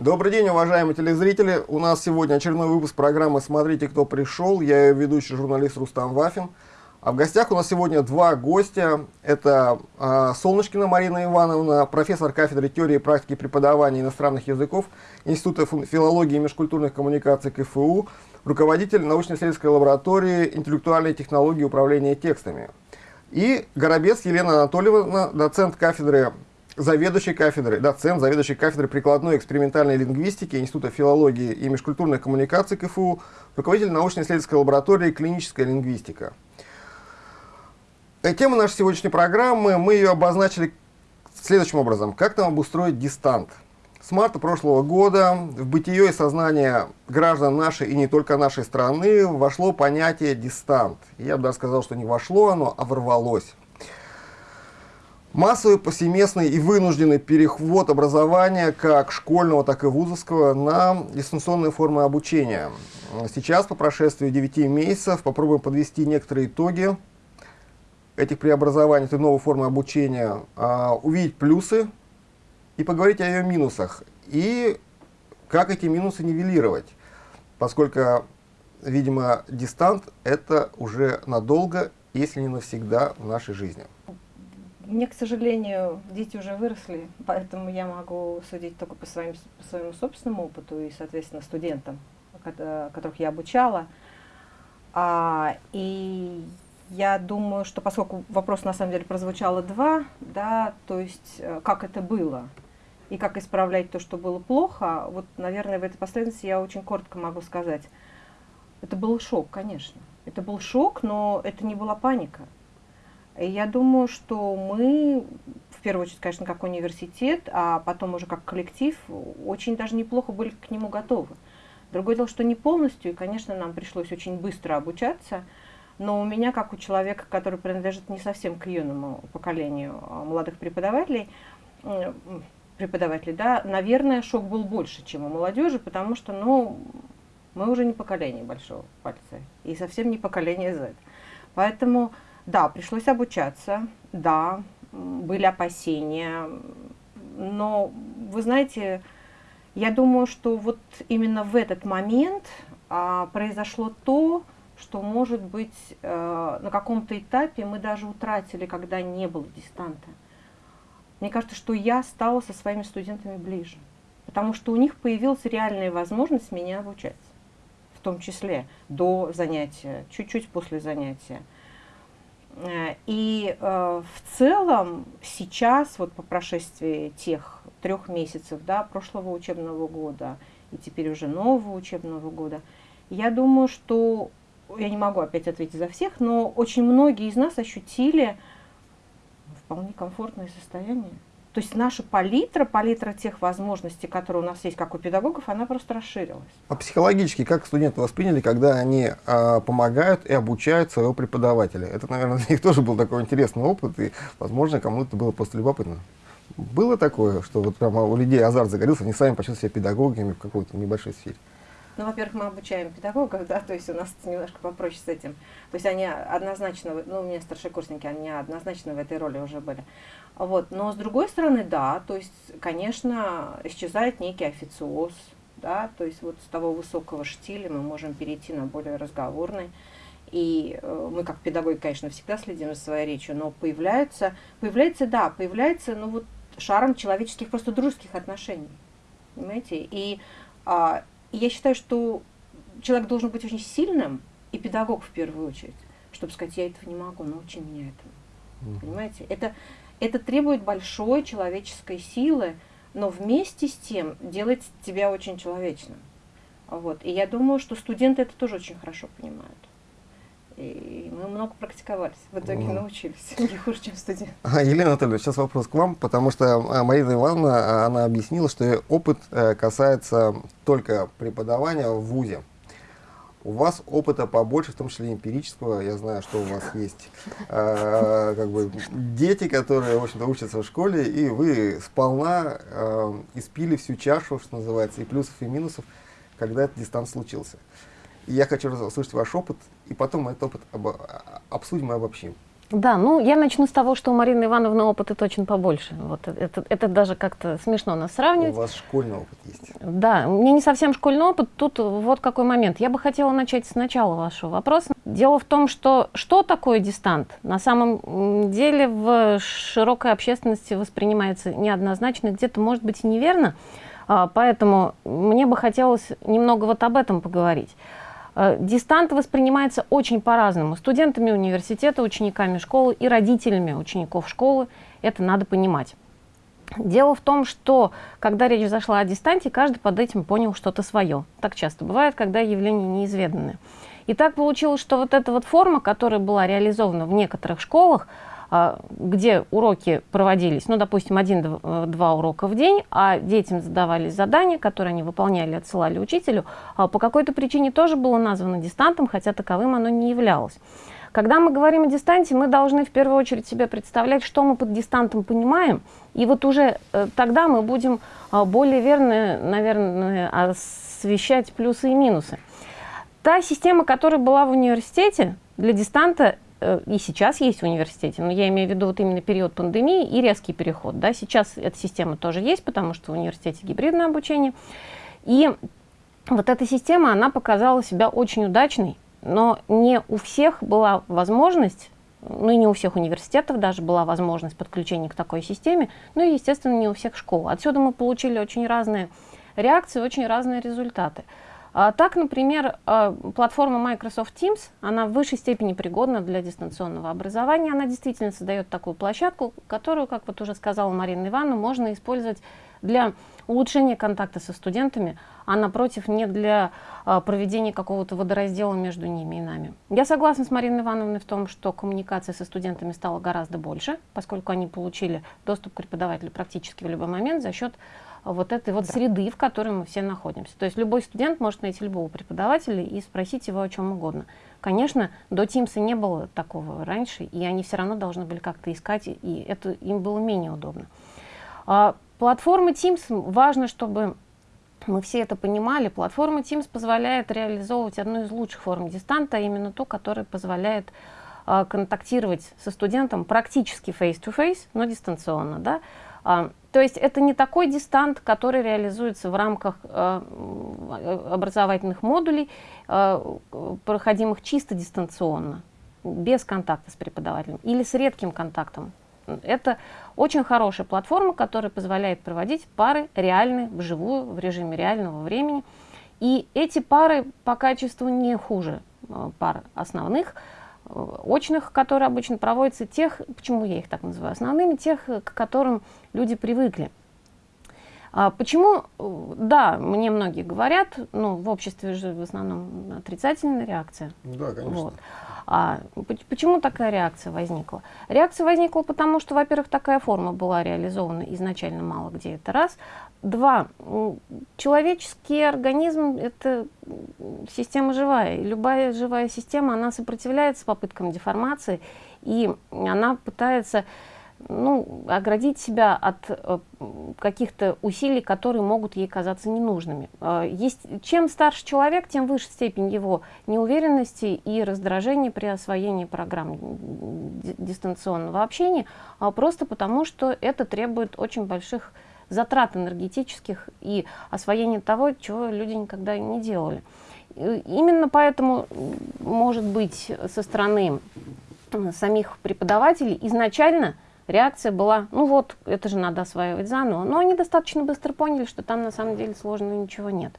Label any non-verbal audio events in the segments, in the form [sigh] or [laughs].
Добрый день, уважаемые телезрители. У нас сегодня очередной выпуск программы «Смотрите, кто пришел». Я ее ведущий журналист Рустам Вафин. А в гостях у нас сегодня два гостя. Это э, Солнышкина Марина Ивановна, профессор кафедры теории и практики преподавания иностранных языков Института филологии и межкультурных коммуникаций КФУ, руководитель научно-исследовательской лаборатории интеллектуальной технологии управления текстами. И Горобец Елена Анатольевна, доцент кафедры заведующий кафедрой, доцент, заведующий кафедрой прикладной экспериментальной лингвистики Института филологии и межкультурных коммуникаций КФУ, руководитель научно-исследовательской лаборатории «Клиническая лингвистика». Э, тема нашей сегодняшней программы, мы ее обозначили следующим образом. Как нам обустроить дистант? С марта прошлого года в бытие и сознание граждан нашей и не только нашей страны вошло понятие дистант. Я бы даже сказал, что не вошло оно, а ворвалось. Массовый, повсеместный и вынужденный переход образования как школьного, так и вузовского на дистанционные формы обучения. Сейчас, по прошествии 9 месяцев, попробуем подвести некоторые итоги этих преобразований, этой новой формы обучения, а, увидеть плюсы и поговорить о ее минусах. И как эти минусы нивелировать, поскольку, видимо, дистант – это уже надолго, если не навсегда в нашей жизни. Мне, к сожалению, дети уже выросли, поэтому я могу судить только по, своим, по своему собственному опыту и, соответственно, студентам, которых я обучала. А, и я думаю, что поскольку вопрос на самом деле прозвучало два, да, то есть э, как это было и как исправлять то, что было плохо, вот, наверное, в этой последовательности я очень коротко могу сказать. Это был шок, конечно. Это был шок, но это не была паника. Я думаю, что мы, в первую очередь, конечно, как университет, а потом уже как коллектив, очень даже неплохо были к нему готовы. Другое дело, что не полностью, и, конечно, нам пришлось очень быстро обучаться, но у меня, как у человека, который принадлежит не совсем к юному поколению а, молодых преподавателей, преподавателей, да, наверное, шок был больше, чем у молодежи, потому что, ну, мы уже не поколение большого пальца, и совсем не поколение Z. Поэтому да, пришлось обучаться, да, были опасения, но вы знаете, я думаю, что вот именно в этот момент а, произошло то, что, может быть, э, на каком-то этапе мы даже утратили, когда не было дистанта. Мне кажется, что я стала со своими студентами ближе, потому что у них появилась реальная возможность меня обучать, в том числе до занятия, чуть-чуть после занятия. Э, и э, в целом сейчас, вот по прошествии тех трех месяцев да, прошлого учебного года и теперь уже нового учебного года, я думаю, что, я не могу опять ответить за всех, но очень многие из нас ощутили вполне комфортное состояние. То есть наша палитра, палитра тех возможностей, которые у нас есть, как у педагогов, она просто расширилась. А психологически как студенты восприняли, когда они а, помогают и обучают своего преподавателя? Это, наверное, [laughs] для них тоже был такой интересный опыт, и, возможно, кому-то было просто любопытно. Было такое, что вот прямо у людей азарт загорелся, они сами почувствовали себя педагогами в какой-то небольшой сфере? Ну, во-первых, мы обучаем педагогов, да, то есть у нас немножко попроще с этим. То есть они однозначно, ну, у меня старшекурсники, они однозначно в этой роли уже были. Вот. Но с другой стороны, да, то есть, конечно, исчезает некий официоз, да, то есть вот с того высокого штиля мы можем перейти на более разговорный. И э, мы как педагоги, конечно, всегда следим за своей речью, но появляется, появляется, да, появляется, ну вот шаром человеческих, просто дружеских отношений, понимаете? И а, и я считаю, что человек должен быть очень сильным, и педагог в первую очередь, чтобы сказать, я этого не могу, научи меня этому. Mm. Понимаете? Это, это требует большой человеческой силы, но вместе с тем делает тебя очень человечным. Вот. И я думаю, что студенты это тоже очень хорошо понимают. И мы много практиковались, в итоге mm. научились, не хуже, чем студент. А, Елена Анатольевна, сейчас вопрос к вам, потому что а, Марина Ивановна, а, она объяснила, что опыт э, касается только преподавания в ВУЗе. У вас опыта побольше, в том числе эмпирического. Я знаю, что у вас есть э, как бы дети, которые, в общем-то, учатся в школе, и вы сполна э, испили всю чашу, что называется, и плюсов, и минусов, когда этот дистанс случился. И я хочу услышать ваш опыт, и потом этот опыт об, обсудим и обобщим. Да, ну я начну с того, что у Марины Ивановны опыта точно побольше. Вот это, это даже как-то смешно нас сравнивать. У вас школьный опыт есть. Да, у меня не совсем школьный опыт. Тут вот какой момент. Я бы хотела начать с начала вашего вопроса. Дело в том, что что такое дистант? На самом деле в широкой общественности воспринимается неоднозначно, где-то может быть и неверно. А, поэтому мне бы хотелось немного вот об этом поговорить. Э, дистант воспринимается очень по-разному. Студентами университета, учениками школы и родителями учеников школы. Это надо понимать. Дело в том, что когда речь зашла о дистанте, каждый под этим понял что-то свое. Так часто бывает, когда явления неизведанные. И так получилось, что вот эта вот форма, которая была реализована в некоторых школах, где уроки проводились, ну, допустим, один-два урока в день, а детям задавались задания, которые они выполняли, отсылали учителю, а по какой-то причине тоже было названо дистантом, хотя таковым оно не являлось. Когда мы говорим о дистанте, мы должны в первую очередь себе представлять, что мы под дистантом понимаем, и вот уже э, тогда мы будем а, более верно, наверное, освещать плюсы и минусы. Та система, которая была в университете, для дистанта и сейчас есть в университете, но я имею в виду вот именно период пандемии и резкий переход. Да? Сейчас эта система тоже есть, потому что в университете гибридное обучение. И вот эта система, она показала себя очень удачной, но не у всех была возможность, ну и не у всех университетов даже была возможность подключения к такой системе, ну и, естественно, не у всех школ. Отсюда мы получили очень разные реакции, очень разные результаты. А, так, например, а, платформа Microsoft Teams, она в высшей степени пригодна для дистанционного образования. Она действительно создает такую площадку, которую, как вот уже сказала Марина Ивановна, можно использовать для улучшения контакта со студентами, а напротив, не для а, проведения какого-то водораздела между ними и нами. Я согласна с Мариной Ивановной в том, что коммуникация со студентами стала гораздо больше, поскольку они получили доступ к преподавателю практически в любой момент за счет вот этой вот да. среды, в которой мы все находимся. То есть любой студент может найти любого преподавателя и спросить его о чем угодно. Конечно, до Teams не было такого раньше, и они все равно должны были как-то искать, и это им было менее удобно. А, платформа Teams, важно, чтобы мы все это понимали, платформа Teams позволяет реализовывать одну из лучших форм дистанта, а именно ту, которая позволяет а, контактировать со студентом практически face-to-face, -face, но дистанционно. Да? А, то есть это не такой дистант, который реализуется в рамках э, образовательных модулей, э, проходимых чисто дистанционно, без контакта с преподавателем или с редким контактом. Это очень хорошая платформа, которая позволяет проводить пары реальные, вживую, в режиме реального времени. И эти пары по качеству не хуже э, пар основных, очных, которые обычно проводятся, тех, почему я их так называю, основными, тех, к которым люди привыкли. А почему, да, мне многие говорят, ну, в обществе же в основном отрицательная реакция. Да, конечно. Вот. А почему такая реакция возникла? Реакция возникла потому, что, во-первых, такая форма была реализована изначально мало где, это раз. Два, человеческий организм – это система живая. Любая живая система, она сопротивляется попыткам деформации, и она пытается ну, оградить себя от э, каких-то усилий, которые могут ей казаться ненужными. Э, есть, чем старше человек, тем выше степень его неуверенности и раздражения при освоении программ дистанционного общения, а просто потому, что это требует очень больших затрат энергетических и освоения того, чего люди никогда не делали. Именно поэтому, может быть, со стороны самих преподавателей изначально реакция была, ну вот, это же надо осваивать заново. Но они достаточно быстро поняли, что там на самом деле сложного ничего нет.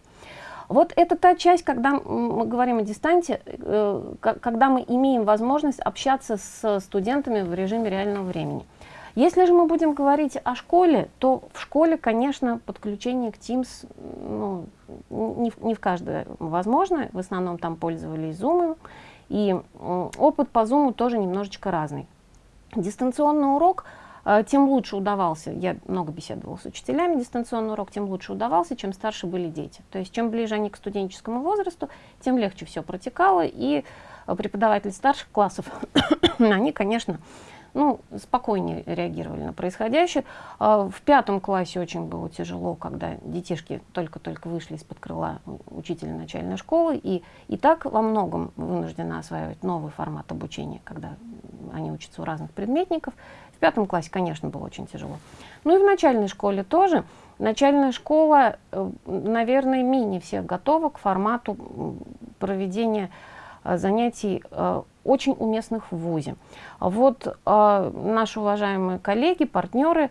Вот это та часть, когда мы говорим о дистанте, э, когда мы имеем возможность общаться с студентами в режиме реального времени. Если же мы будем говорить о школе, то в школе, конечно, подключение к Teams ну, не, не в каждой возможно. В основном там пользовались Zoom. И опыт по Zoom тоже немножечко разный. Дистанционный урок э, тем лучше удавался, я много беседовала с учителями, дистанционный урок тем лучше удавался, чем старше были дети. То есть чем ближе они к студенческому возрасту, тем легче все протекало, и э, преподаватели старших классов, [coughs] они, конечно, ну, спокойнее реагировали на происходящее. А, в пятом классе очень было тяжело, когда детишки только-только вышли из-под крыла учителя начальной школы, и, и так во многом вынуждены осваивать новый формат обучения, когда они учатся у разных предметников. В пятом классе, конечно, было очень тяжело. Ну и в начальной школе тоже. Начальная школа, э, наверное, менее всех готова к формату проведения э, занятий э, очень уместных в ВУЗе. Вот наши уважаемые коллеги, партнеры,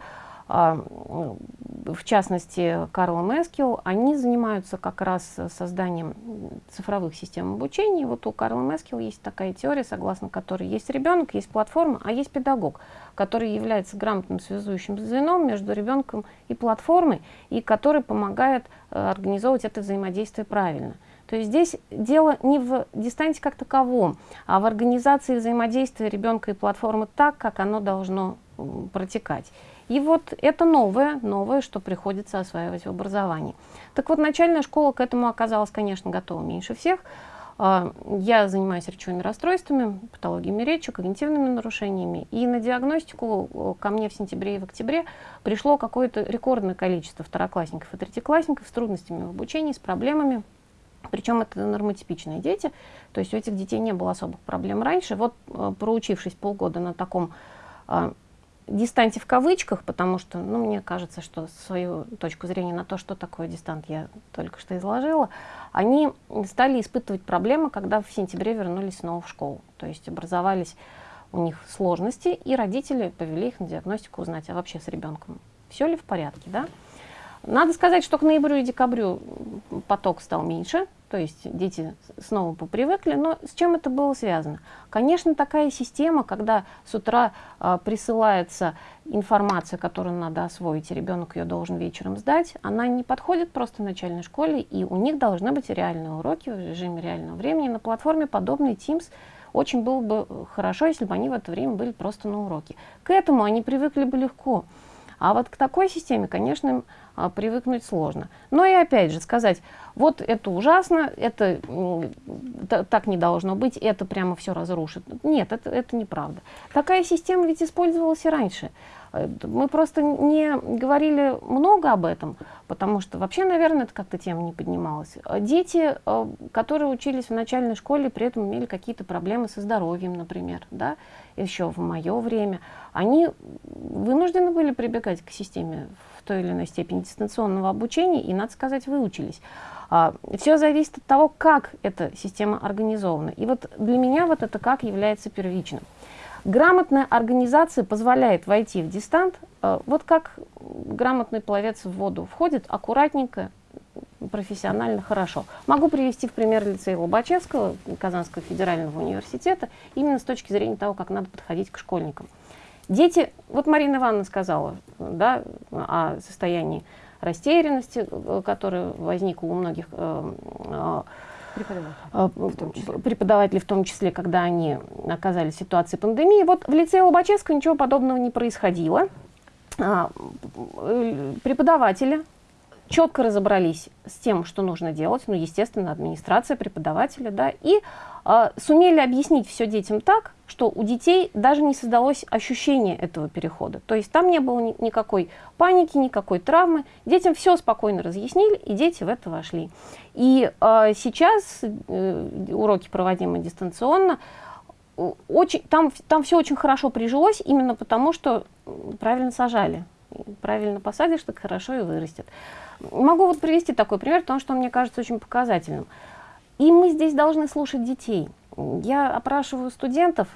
в частности Карл Мескил, они занимаются как раз созданием цифровых систем обучения. Вот у Карла Мескил есть такая теория, согласно которой есть ребенок, есть платформа, а есть педагог, который является грамотным связующим звеном между ребенком и платформой, и который помогает э, организовывать это взаимодействие правильно. То есть здесь дело не в дистанции как таковом, а в организации взаимодействия ребенка и платформы так, как оно должно протекать. И вот это новое, новое, что приходится осваивать в образовании. Так вот, начальная школа к этому оказалась, конечно, готова меньше всех. А, я занимаюсь речевыми расстройствами, патологиями речи, когнитивными нарушениями. И на диагностику ко мне в сентябре и в октябре пришло какое-то рекордное количество второклассников и третьеклассников с трудностями в обучении, с проблемами. Причем это нормотипичные дети, то есть у этих детей не было особых проблем раньше. Вот э, проучившись полгода на таком а, дистанте в кавычках, потому что, ну, мне кажется, что свою точку зрения на то, что такое дистант, я только что изложила, они стали испытывать проблемы, когда в сентябре вернулись снова в школу. То есть образовались у них сложности, и родители повели их на диагностику узнать, а вообще с ребенком все ли в порядке, да? Надо сказать, что к ноябрю и декабрю поток стал меньше, то есть дети снова попривыкли, но с чем это было связано? Конечно, такая система, когда с утра э, присылается информация, которую надо освоить, и ребенок ее должен вечером сдать, она не подходит просто начальной школе, и у них должны быть реальные уроки в режиме реального времени. На платформе подобной Teams очень было бы хорошо, если бы они в это время были просто на уроке. К этому они привыкли бы легко. А вот к такой системе, конечно, привыкнуть сложно. Но и опять же сказать, вот это ужасно, это так не должно быть, это прямо все разрушит. Нет, это, это неправда. Такая система ведь использовалась и раньше. Э, мы просто не говорили много об этом, потому что вообще, наверное, это как-то тема не поднималась. Дети, э, которые учились в начальной школе, при этом имели какие-то проблемы со здоровьем, например, да, еще в мое время, они вынуждены были прибегать к системе в той или иной степени дистанционного обучения и, надо сказать, выучились. А, Все зависит от того, как эта система организована. И вот для меня вот это как является первичным. Грамотная организация позволяет войти в дистант, а, вот как грамотный пловец в воду входит аккуратненько, профессионально хорошо. Могу привести в пример лицея Лобачевского, Казанского федерального университета, именно с точки зрения того, как надо подходить к школьникам. Дети, вот Марина Ивановна сказала да, о состоянии растерянности, э, которая возникла у многих э, э, преподавателей, в том числе, когда они оказались в ситуации пандемии. Вот в лицее Лобачевского ничего подобного не происходило. А, преподаватели четко разобрались с тем, что нужно делать, ну, естественно, администрация, преподаватели, да, и э, сумели объяснить все детям так, что у детей даже не создалось ощущение этого перехода. То есть там не было ни никакой паники, никакой травмы. Детям все спокойно разъяснили, и дети в это вошли. И э, сейчас э, уроки, проводимые дистанционно, очень, там, там все очень хорошо прижилось, именно потому что правильно сажали. Правильно посадишь, так хорошо и вырастет. Могу вот привести такой пример, потому что он мне кажется очень показательным. И мы здесь должны слушать детей. Я опрашиваю студентов.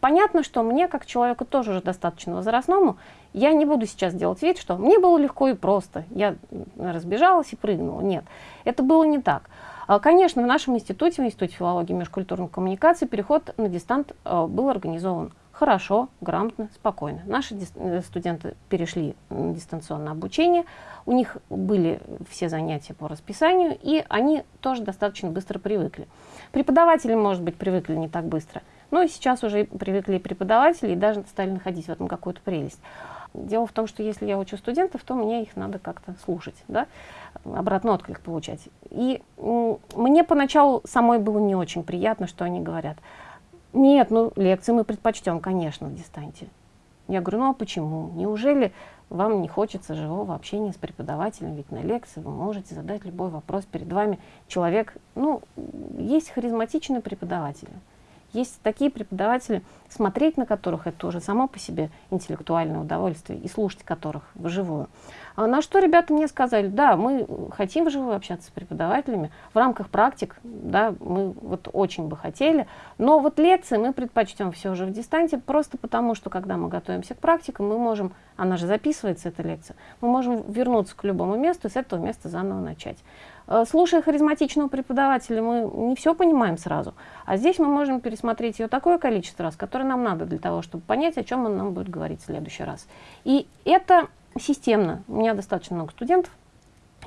Понятно, что мне, как человеку тоже уже достаточно возрастному, я не буду сейчас делать вид, что мне было легко и просто. Я разбежалась и прыгнула. Нет, это было не так. А, конечно, в нашем институте, в Институте филологии и межкультурной коммуникации, переход на дистант а, был организован хорошо, грамотно, спокойно. Наши э, студенты перешли дистанционное обучение, у них были все занятия по расписанию, и они тоже достаточно быстро привыкли. Преподаватели, может быть, привыкли не так быстро, но сейчас уже привыкли и преподаватели, и даже стали находить в этом какую-то прелесть. Дело в том, что если я учу студентов, то мне их надо как-то слушать, да? обратный отклик получать. И мне поначалу самой было не очень приятно, что они говорят. Нет, ну лекции мы предпочтем, конечно, в дистанте. Я говорю, ну а почему? Неужели вам не хочется живого общения с преподавателем? Ведь на лекции вы можете задать любой вопрос перед вами. Человек, ну, есть харизматичные преподаватели, есть такие преподаватели, смотреть на которых это уже само по себе интеллектуальное удовольствие, и слушать которых вживую. А на что ребята мне сказали, да, мы хотим вживую общаться с преподавателями, в рамках практик, да, мы вот очень бы хотели, но вот лекции мы предпочтем все же в дистанте, просто потому что, когда мы готовимся к практикам, мы можем, она же записывается, эта лекция, мы можем вернуться к любому месту и с этого места заново начать. Э, слушая харизматичного преподавателя, мы не все понимаем сразу, а здесь мы можем пересмотреть ее такое количество раз, которое нам надо для того, чтобы понять, о чем он нам будет говорить в следующий раз. И это системно. У меня достаточно много студентов,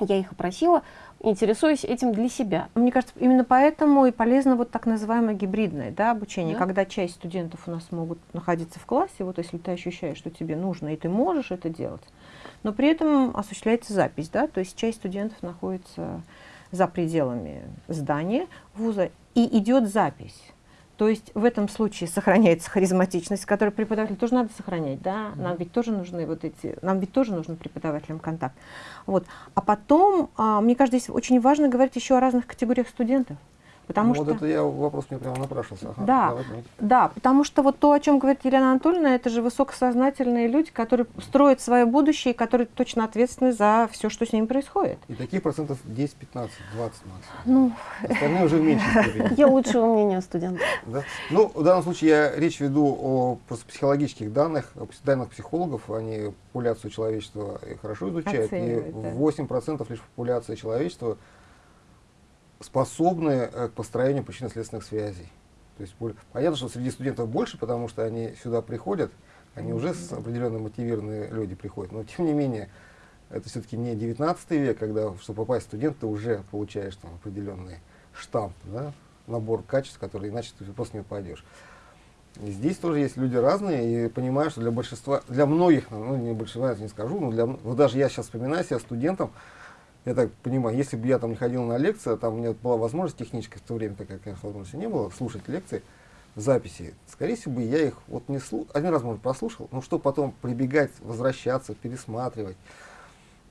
я их опросила, интересуюсь этим для себя. Мне кажется, именно поэтому и полезно вот так называемое гибридное да, обучение, да? когда часть студентов у нас могут находиться в классе, вот если ты ощущаешь, что тебе нужно, и ты можешь это делать, но при этом осуществляется запись, да, то есть часть студентов находится за пределами здания вуза, и идет запись. То есть в этом случае сохраняется харизматичность, которую преподавателю тоже надо сохранять, да, нам ведь тоже нужны вот эти, нам ведь тоже нужен преподавателям контакт. Вот. А потом, а, мне кажется, здесь очень важно говорить еще о разных категориях студентов. Потому ну, что... Вот это я вопрос мне прямо напрашивался. Ага, да, давай, да, потому что вот то, о чем говорит Елена Анатольевна, это же высокосознательные люди, которые строят свое будущее, и которые точно ответственны за все, что с ними происходит. И таких процентов 10, 15, 20 максимум. Ну, Остальные уже меньше. [laughs] Я лучшего мнения студентов. Да? Ну, в данном случае я речь веду о просто психологических данных, о данных психологов, они популяцию человечества хорошо изучают, и 8% лишь популяции человечества способны э, к построению причинно-следственных связей. То есть понятно, что среди студентов больше, потому что они сюда приходят, они уже с определенно мотивированные люди приходят. Но тем не менее, это все-таки не 19 век, когда, чтобы попасть в студент, ты уже получаешь там определенный штамп, да, набор качеств, которые иначе ты просто не пойдешь. И здесь тоже есть люди разные, и понимаю, что для большинства, для многих, ну не большинства, я не скажу, но для, вот даже я сейчас вспоминаю себя студентом, я так понимаю, если бы я там не ходил на лекции, там у меня была возможность техническая в то время, такая, конечно, возможности не было, слушать лекции, записи, скорее всего, бы я их вот не слушал, один раз, может, послушал, но что потом прибегать, возвращаться, пересматривать.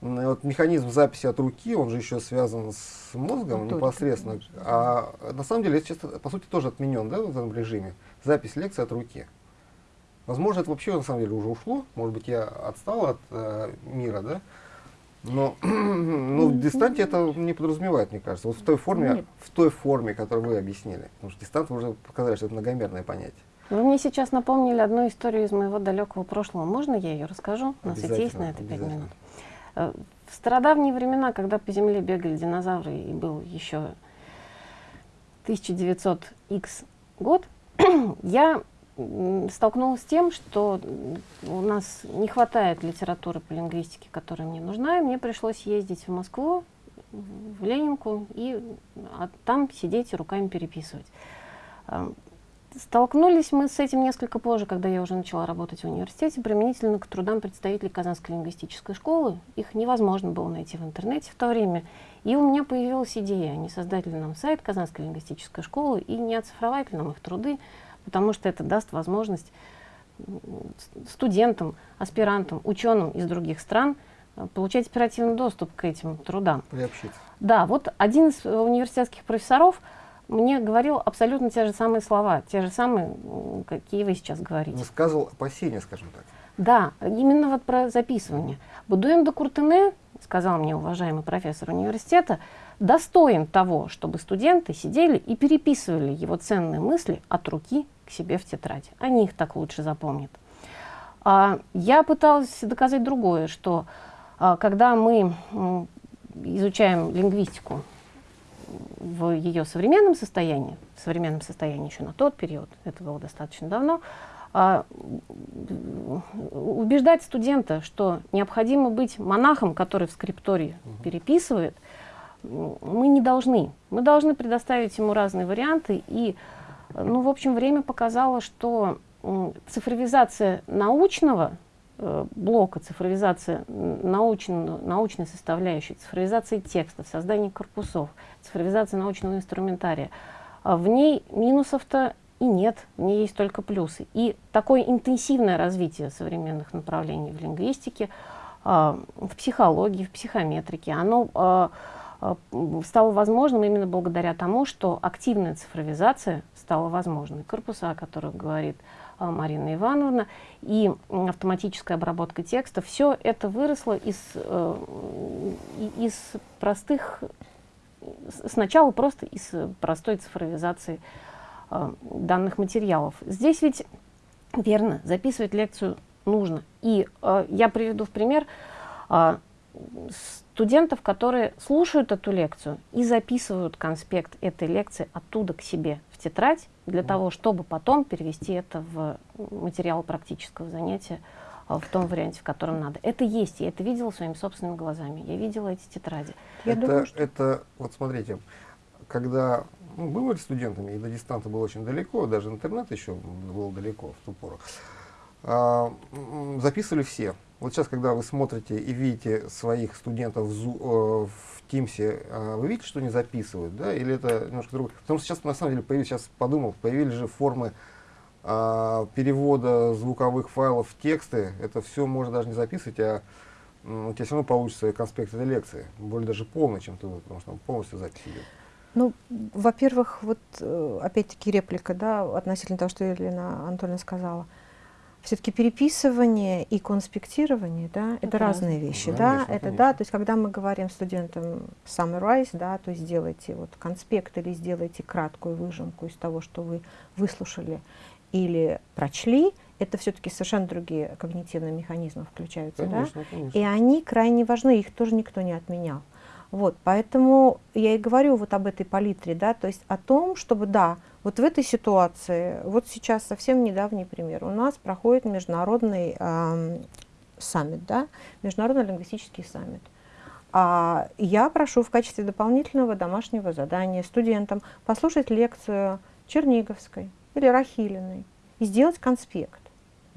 Вот механизм записи от руки, он же еще связан с мозгом ну, непосредственно, конечно. а на самом деле, это сейчас, по сути, тоже отменен, да, в этом режиме, запись лекции от руки. Возможно, это вообще, на самом деле, уже ушло, может быть, я отстал от э, мира, да, но [clears throat] ну, в дистанте это не подразумевает, мне кажется. Вот в той форме, Нет. в той форме, которую вы объяснили. Потому что дистант вы уже показали, что это многомерное понятие. Вы мне сейчас напомнили одну историю из моего далекого прошлого. Можно я ее расскажу? У нас ведь есть на это пять минут. Э, в стародавние времена, когда по земле бегали динозавры и был еще 1900 X год, [clears throat] я столкнулась с тем, что у нас не хватает литературы по лингвистике, которая мне нужна, и мне пришлось ездить в Москву, в Ленинку, и а там сидеть и руками переписывать. А, столкнулись мы с этим несколько позже, когда я уже начала работать в университете, применительно к трудам представителей Казанской лингвистической школы. Их невозможно было найти в интернете в то время. И у меня появилась идея, не создать ли нам сайт Казанской лингвистической школы и не оцифровать ли нам их труды, потому что это даст возможность студентам, аспирантам, ученым из других стран э, получать оперативный доступ к этим трудам. Приобщиться. Да, вот один из университетских профессоров мне говорил абсолютно те же самые слова, те же самые, какие вы сейчас говорите. Высказывал опасения, скажем так. Да, именно вот про записывание. Будуем до Куртене, сказал мне уважаемый профессор университета, достоин того, чтобы студенты сидели и переписывали его ценные мысли от руки к себе в тетрадь. Они их так лучше запомнят. А, я пыталась доказать другое, что а, когда мы изучаем лингвистику в ее современном состоянии, в современном состоянии еще на тот период, это было достаточно давно, а, убеждать студента, что необходимо быть монахом, который в скриптории переписывает, мы не должны. Мы должны предоставить ему разные варианты. И, ну, в общем, время показало, что цифровизация научного э, блока, цифровизация научно, научной составляющей, цифровизация текстов, создание корпусов, цифровизация научного инструментария, а в ней минусов-то и нет, в ней есть только плюсы. И такое интенсивное развитие современных направлений в лингвистике, а, в психологии, в психометрике, оно а, стало возможным именно благодаря тому, что активная цифровизация стала возможной. Корпуса, о которых говорит э, Марина Ивановна, и автоматическая обработка текста, все это выросло из, из простых, сначала просто из простой цифровизации данных материалов. Здесь ведь верно, записывать лекцию нужно. И э, я приведу в пример э, студентов, которые слушают эту лекцию и записывают конспект этой лекции оттуда к себе в тетрадь, для того, чтобы потом перевести это в материал практического занятия э, в том варианте, в котором надо. Это есть, я это видела своими собственными глазами, я видела эти тетради. Я это, думаю, что... это, вот смотрите, когда ну, мы были студентами, и до дистанта было очень далеко, даже интернет еще был далеко в ту пору, а, записывали все. Вот сейчас, когда вы смотрите и видите своих студентов в, Зу, э, в Teams, э, вы видите, что они записывают, да, или это немножко другое? Потому что сейчас, на самом деле, появились, сейчас подумал, появились же формы э, перевода звуковых файлов в тексты. Это все можно даже не записывать, а у тебя все равно получится конспект этой лекции, более даже полный, чем тут, потому что там полностью запись идет. Ну, во-первых, вот э, опять-таки реплика, да, относительно того, что Елена Анатольевна сказала – все-таки переписывание и конспектирование, да, это, это разные раз. вещи, да, конечно. это да, то есть когда мы говорим студентам summarize, да, то есть сделайте вот конспект или сделайте краткую выжимку из того, что вы выслушали или прочли, это все-таки совершенно другие когнитивные механизмы включаются, конечно, да, конечно. и они крайне важны, их тоже никто не отменял. Вот, поэтому я и говорю вот об этой палитре, да, то есть о том, чтобы, да, вот в этой ситуации, вот сейчас совсем недавний пример, у нас проходит международный э, саммит, да, международный лингвистический саммит. А я прошу в качестве дополнительного домашнего задания студентам послушать лекцию Черниговской или Рахилиной и сделать конспект.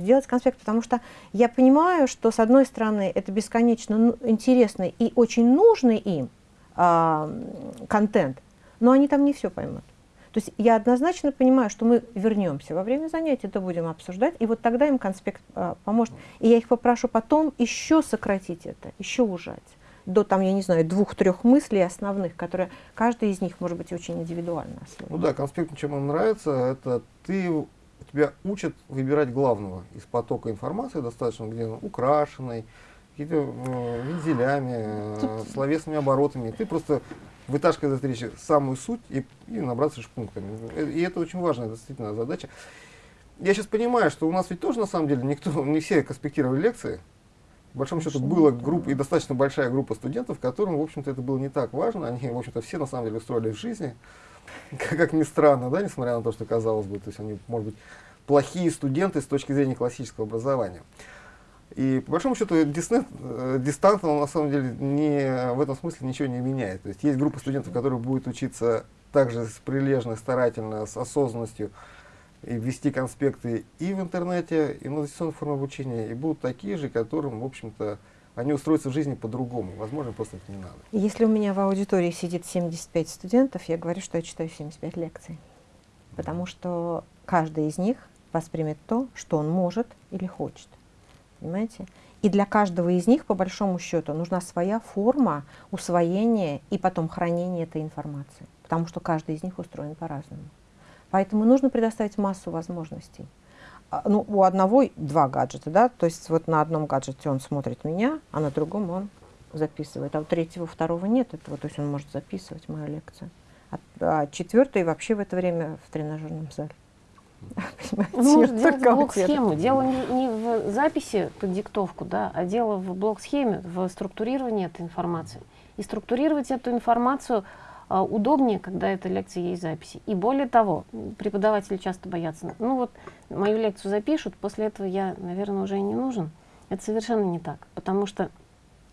Сделать конспект, потому что я понимаю, что с одной стороны это бесконечно интересный и очень нужный им э, контент, но они там не все поймут. То есть я однозначно понимаю, что мы вернемся во время занятий, это будем обсуждать, и вот тогда им конспект а, поможет. И я их попрошу потом еще сократить это, еще ужать до, там, я не знаю, двух-трех мыслей основных, которые каждый из них может быть очень индивидуально. Ну да, конспект, чем он нравится, это ты, тебя учат выбирать главного из потока информации достаточно, где он украшенный, какими-то э, вензелями, э, словесными оборотами. Ты просто вытаскивать из речи самую суть и, и набраться пунктами. И это очень важная действительно задача. Я сейчас понимаю, что у нас ведь тоже на самом деле никто, [laughs] не все конспектировали лекции. По большому счету была группа и достаточно большая группа студентов, которым, в общем-то, это было не так важно. Они, в общем-то, все на самом деле устроились в жизни. [laughs] Как, как ни странно, да, несмотря на то, что казалось бы, то есть они, может быть, плохие студенты с точки зрения классического образования. И по большому счету дистант, э, дистант он на самом деле не, в этом смысле ничего не меняет. То есть есть группа студентов, которые будут учиться также прилежно, старательно, с осознанностью и вести конспекты и в интернете, и на дистанционной форме обучения, и будут такие же, которым, в общем-то, они устроятся в жизни по-другому. Возможно, просто это не надо. Если у меня в аудитории сидит 75 студентов, я говорю, что я читаю 75 лекций. Потому что каждый из них воспримет то, что он может или хочет понимаете? И для каждого из них, по большому счету, нужна своя форма усвоения и потом хранения этой информации, потому что каждый из них устроен по-разному. Поэтому нужно предоставить массу возможностей. А, ну, у одного два гаджета, да, то есть вот на одном гаджете он смотрит меня, а на другом он записывает, а у третьего, второго нет этого, то есть он может записывать мою лекцию. А, а четвертый вообще в это время в тренажерном зале. Можно делать блок-схему. Дело не, не в записи под диктовку, да, а дело в блок-схеме, в структурировании этой информации. И структурировать эту информацию а, удобнее, когда эта лекция есть записи. И более того, преподаватели часто боятся, ну вот мою лекцию запишут, после этого я, наверное, уже и не нужен. Это совершенно не так, потому что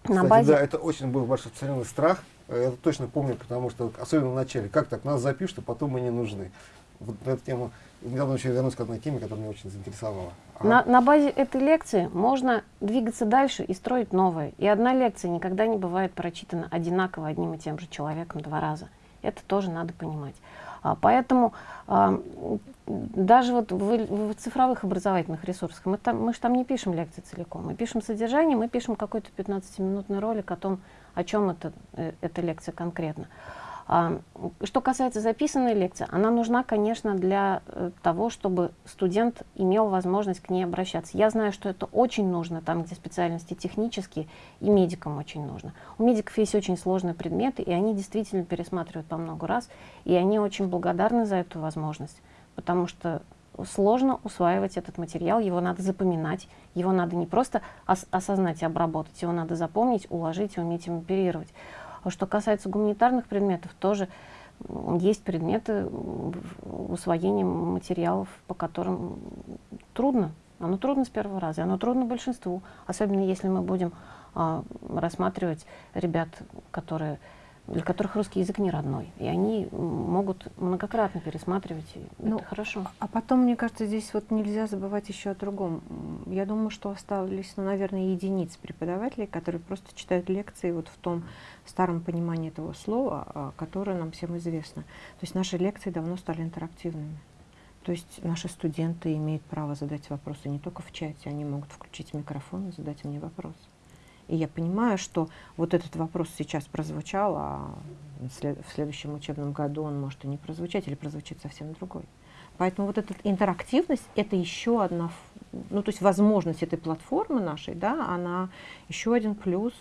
Кстати, на базе... Да, это очень был ваш распространенный страх. Я точно помню, потому что, особенно в начале, как так, нас запишут, а потом мы не нужны. Вот эту тему недавно еще вернусь к одной теме, которая меня очень заинтересовала. А... На, на базе этой лекции можно двигаться дальше и строить новое. И одна лекция никогда не бывает прочитана одинаково одним и тем же человеком два раза. Это тоже надо понимать. А, поэтому а, даже вот в, в цифровых образовательных ресурсах мы, там, мы же там не пишем лекции целиком, мы пишем содержание, мы пишем какой-то 15-минутный ролик о том, о чем это, э, эта лекция конкретно. А, что касается записанной лекции, она нужна, конечно, для э, того, чтобы студент имел возможность к ней обращаться. Я знаю, что это очень нужно, там, где специальности технические, и медикам очень нужно. У медиков есть очень сложные предметы, и они действительно пересматривают по много раз, и они очень благодарны за эту возможность, потому что сложно усваивать этот материал, его надо запоминать, его надо не просто ос осознать и обработать, его надо запомнить, уложить и уметь им оперировать. А что касается гуманитарных предметов, тоже есть предметы усвоения материалов, по которым трудно. Оно трудно с первого раза, оно трудно большинству, особенно если мы будем а, рассматривать ребят, которые для которых русский язык не родной. И они могут многократно пересматривать, и ну, это хорошо. А потом, мне кажется, здесь вот нельзя забывать еще о другом. Я думаю, что остались, ну, наверное, единицы преподавателей, которые просто читают лекции вот в том старом понимании этого слова, а, которое нам всем известно. То есть наши лекции давно стали интерактивными. То есть наши студенты имеют право задать вопросы не только в чате, они могут включить микрофон и задать мне вопрос. И я понимаю, что вот этот вопрос сейчас прозвучал, а в следующем учебном году он может и не прозвучать, или прозвучит совсем другой. Поэтому вот эта интерактивность – это еще одна, ну то есть возможность этой платформы нашей, да, она еще один плюс.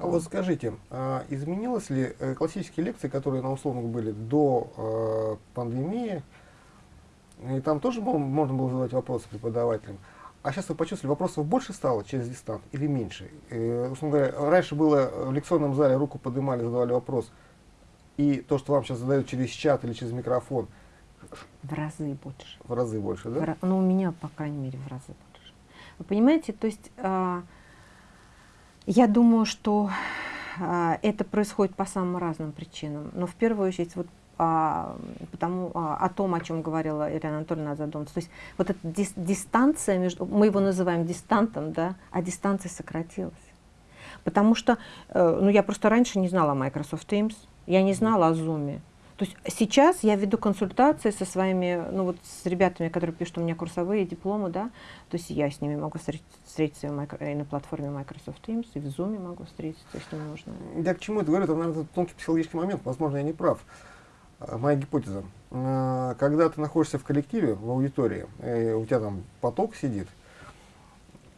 А вот скажите, а изменилось ли э, классические лекции, которые на условных были до э, пандемии, и там тоже можно было задавать вопросы преподавателям, а сейчас вы почувствовали, вопросов больше стало через дистант или меньше? Э, говоря, раньше было в лекционном зале, руку поднимали, задавали вопрос, и то, что вам сейчас задают через чат или через микрофон. В разы больше. В разы больше, да? В, ну, у меня, по крайней мере, в разы больше. Вы понимаете, то есть э, я думаю, что э, это происходит по самым разным причинам. Но в первую очередь, вот а, потому, а, о том, о чем говорила Ирина Анатольевна задуматься. То есть вот эта дис, дистанция между, мы его называем дистантом, да, а дистанция сократилась. Потому что, э, ну я просто раньше не знала о Microsoft Teams, я не знала о Zoom. То есть сейчас я веду консультации со своими, ну вот с ребятами, которые пишут у меня курсовые дипломы, да, то есть я с ними могу встретиться и на платформе Microsoft Teams, и в Zoom могу встретиться, если нужно. Я к чему это говорю, это, наверное, тонкий психологический момент, возможно, я не прав. Э, моя гипотеза. Э, когда ты находишься в коллективе, в аудитории, и у тебя там поток сидит,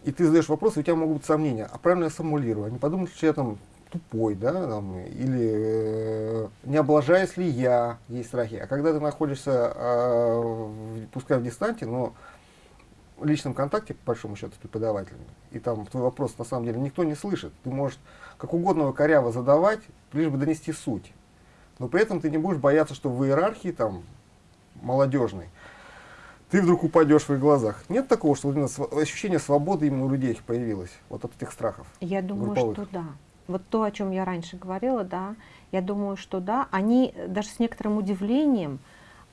и ты задаешь вопросы, у тебя могут быть сомнения, а правильно я сформулирую, а не подумать, что я там тупой, да, там, или э, не облажаюсь ли я, есть страхи. А когда ты находишься, э, пускай в дистанте, но в личном контакте, по большому счету, с преподавателем, и там твой вопрос на самом деле никто не слышит, ты можешь как угодно коряво задавать, лишь бы донести суть но при этом ты не будешь бояться, что в иерархии там молодежной ты вдруг упадешь в их глазах. Нет такого, что ощущение свободы именно у людей появилось, вот от этих страхов? Я думаю, групповых. что да. Вот то, о чем я раньше говорила, да, я думаю, что да, они даже с некоторым удивлением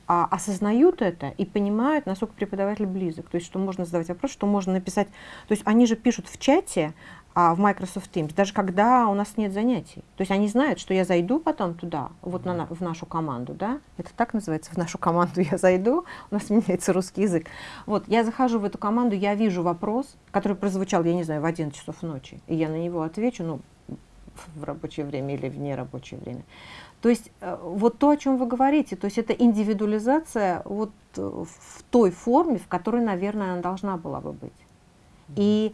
а, осознают это и понимают, насколько преподаватель близок. То есть, что можно задавать вопрос, что можно написать. То есть, они же пишут в чате, а, в Microsoft Teams, даже когда у нас нет занятий. То есть они знают, что я зайду потом туда, вот на, в нашу команду, да, это так называется, в нашу команду я зайду, у нас меняется русский язык. Вот, я захожу в эту команду, я вижу вопрос, который прозвучал, я не знаю, в 11 часов ночи, и я на него отвечу, ну, в рабочее время или в нерабочее время. То есть э, вот то, о чем вы говорите, то есть это индивидуализация вот э, в той форме, в которой, наверное, она должна была бы быть. И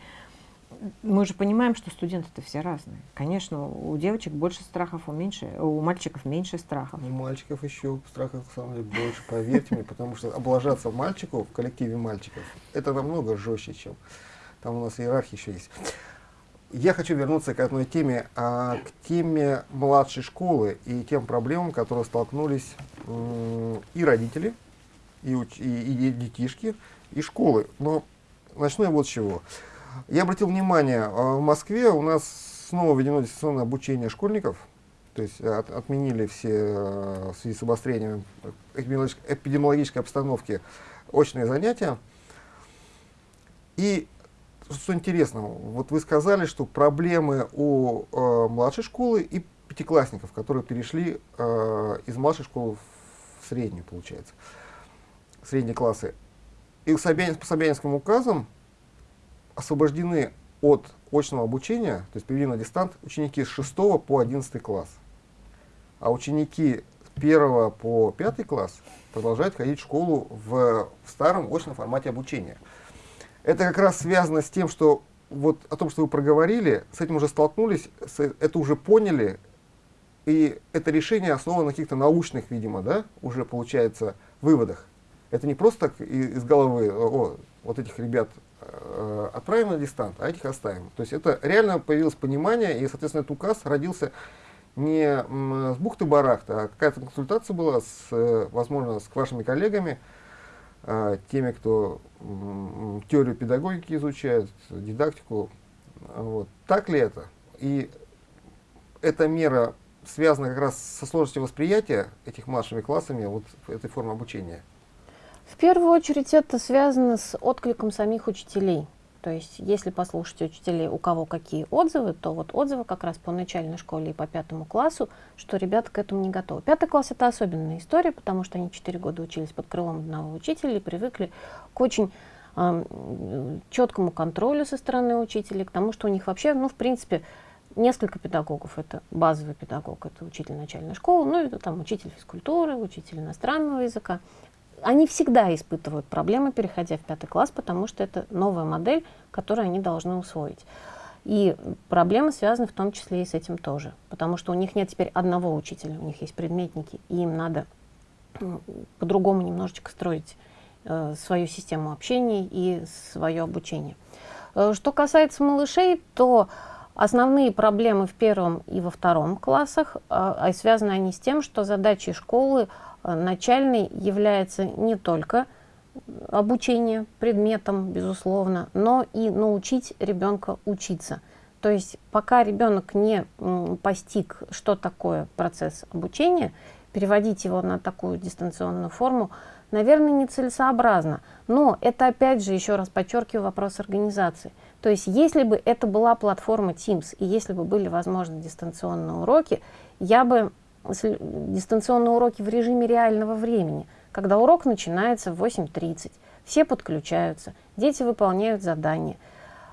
мы же понимаем, что студенты-то все разные. Конечно, у девочек больше страхов, у, меньше, у мальчиков меньше страхов. У мальчиков еще страхов, на самом деле, больше, поверьте мне, потому что облажаться мальчику в коллективе мальчиков, это намного жестче, чем там у нас иерархия еще есть. Я хочу вернуться к одной теме, а, к теме младшей школы и тем проблемам, которые столкнулись и родители, и, и, и детишки, и школы. Но начну я вот с чего. Я обратил внимание, а, в Москве у нас снова введено дистанционное обучение школьников, то есть от, отменили все а, в связи с обострением эпидемиологической обстановки очные занятия. И что интересно, вот вы сказали, что проблемы у э, младшей школы и пятиклассников, которые перешли э, из младшей школы в среднюю, получается, средние классы. И Собянин, по Собянинским указам освобождены от очного обучения, то есть переведены на дистант, ученики с 6 по 11 класс. А ученики с 1 по 5 класс продолжают ходить в школу в, в старом очном формате обучения. Это как раз связано с тем, что вот о том, что вы проговорили, с этим уже столкнулись, с, это уже поняли, и это решение основано на каких-то научных, видимо, да, уже получается, выводах. Это не просто так из головы, о, вот этих ребят отправим на дистант, а этих оставим. То есть это реально появилось понимание, и, соответственно, этот указ родился не с бухты-барахта, а какая-то консультация была, с, э, возможно, с вашими коллегами, э, теми, кто теорию педагогики изучает, дидактику. Вот. Так ли это? И эта мера связана как раз со сложностью восприятия этих младшими классами вот этой формы обучения? В первую очередь это связано с откликом самих учителей. То есть, если послушать учителей, у кого какие отзывы, то вот отзывы как раз по начальной школе и по пятому классу, что ребята к этому не готовы. Пятый класс это особенная история, потому что они четыре года учились под крылом одного учителя и привыкли к очень э, четкому контролю со стороны учителей, к тому, что у них вообще, ну, в принципе, несколько педагогов. Это базовый педагог, это учитель начальной школы, ну, это там учитель физкультуры, учитель иностранного языка они всегда испытывают проблемы, переходя в пятый класс, потому что это новая модель, которую они должны усвоить. И проблемы связаны в том числе и с этим тоже, потому что у них нет теперь одного учителя, у них есть предметники, и им надо по-другому немножечко строить э, свою систему общения и свое обучение. Э, что касается малышей, то основные проблемы в первом и во втором классах, э, связаны они с тем, что задачи школы начальный является не только обучение предметом, безусловно, но и научить ребенка учиться. То есть пока ребенок не постиг, что такое процесс обучения, переводить его на такую дистанционную форму, наверное, нецелесообразно. Но это опять же, еще раз подчеркиваю, вопрос организации. То есть если бы это была платформа Teams, и если бы были возможны дистанционные уроки, я бы дистанционные уроки в режиме реального времени, когда урок начинается в 8.30, все подключаются, дети выполняют задания,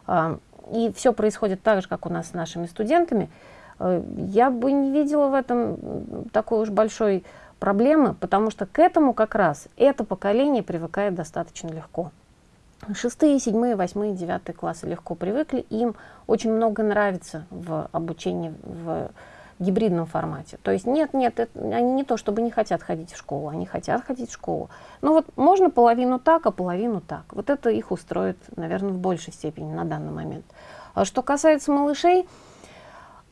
а, и все происходит так же, как у нас с нашими студентами, э, я бы не видела в этом такой уж большой проблемы, потому что к этому как раз это поколение привыкает достаточно легко. Шестые, седьмые, восьмые, девятые классы легко привыкли, им очень много нравится в обучении в гибридном формате. То есть нет, нет, это, они не то, чтобы не хотят ходить в школу, они хотят ходить в школу. Но вот можно половину так, а половину так. Вот это их устроит, наверное, в большей степени на данный момент. А что касается малышей,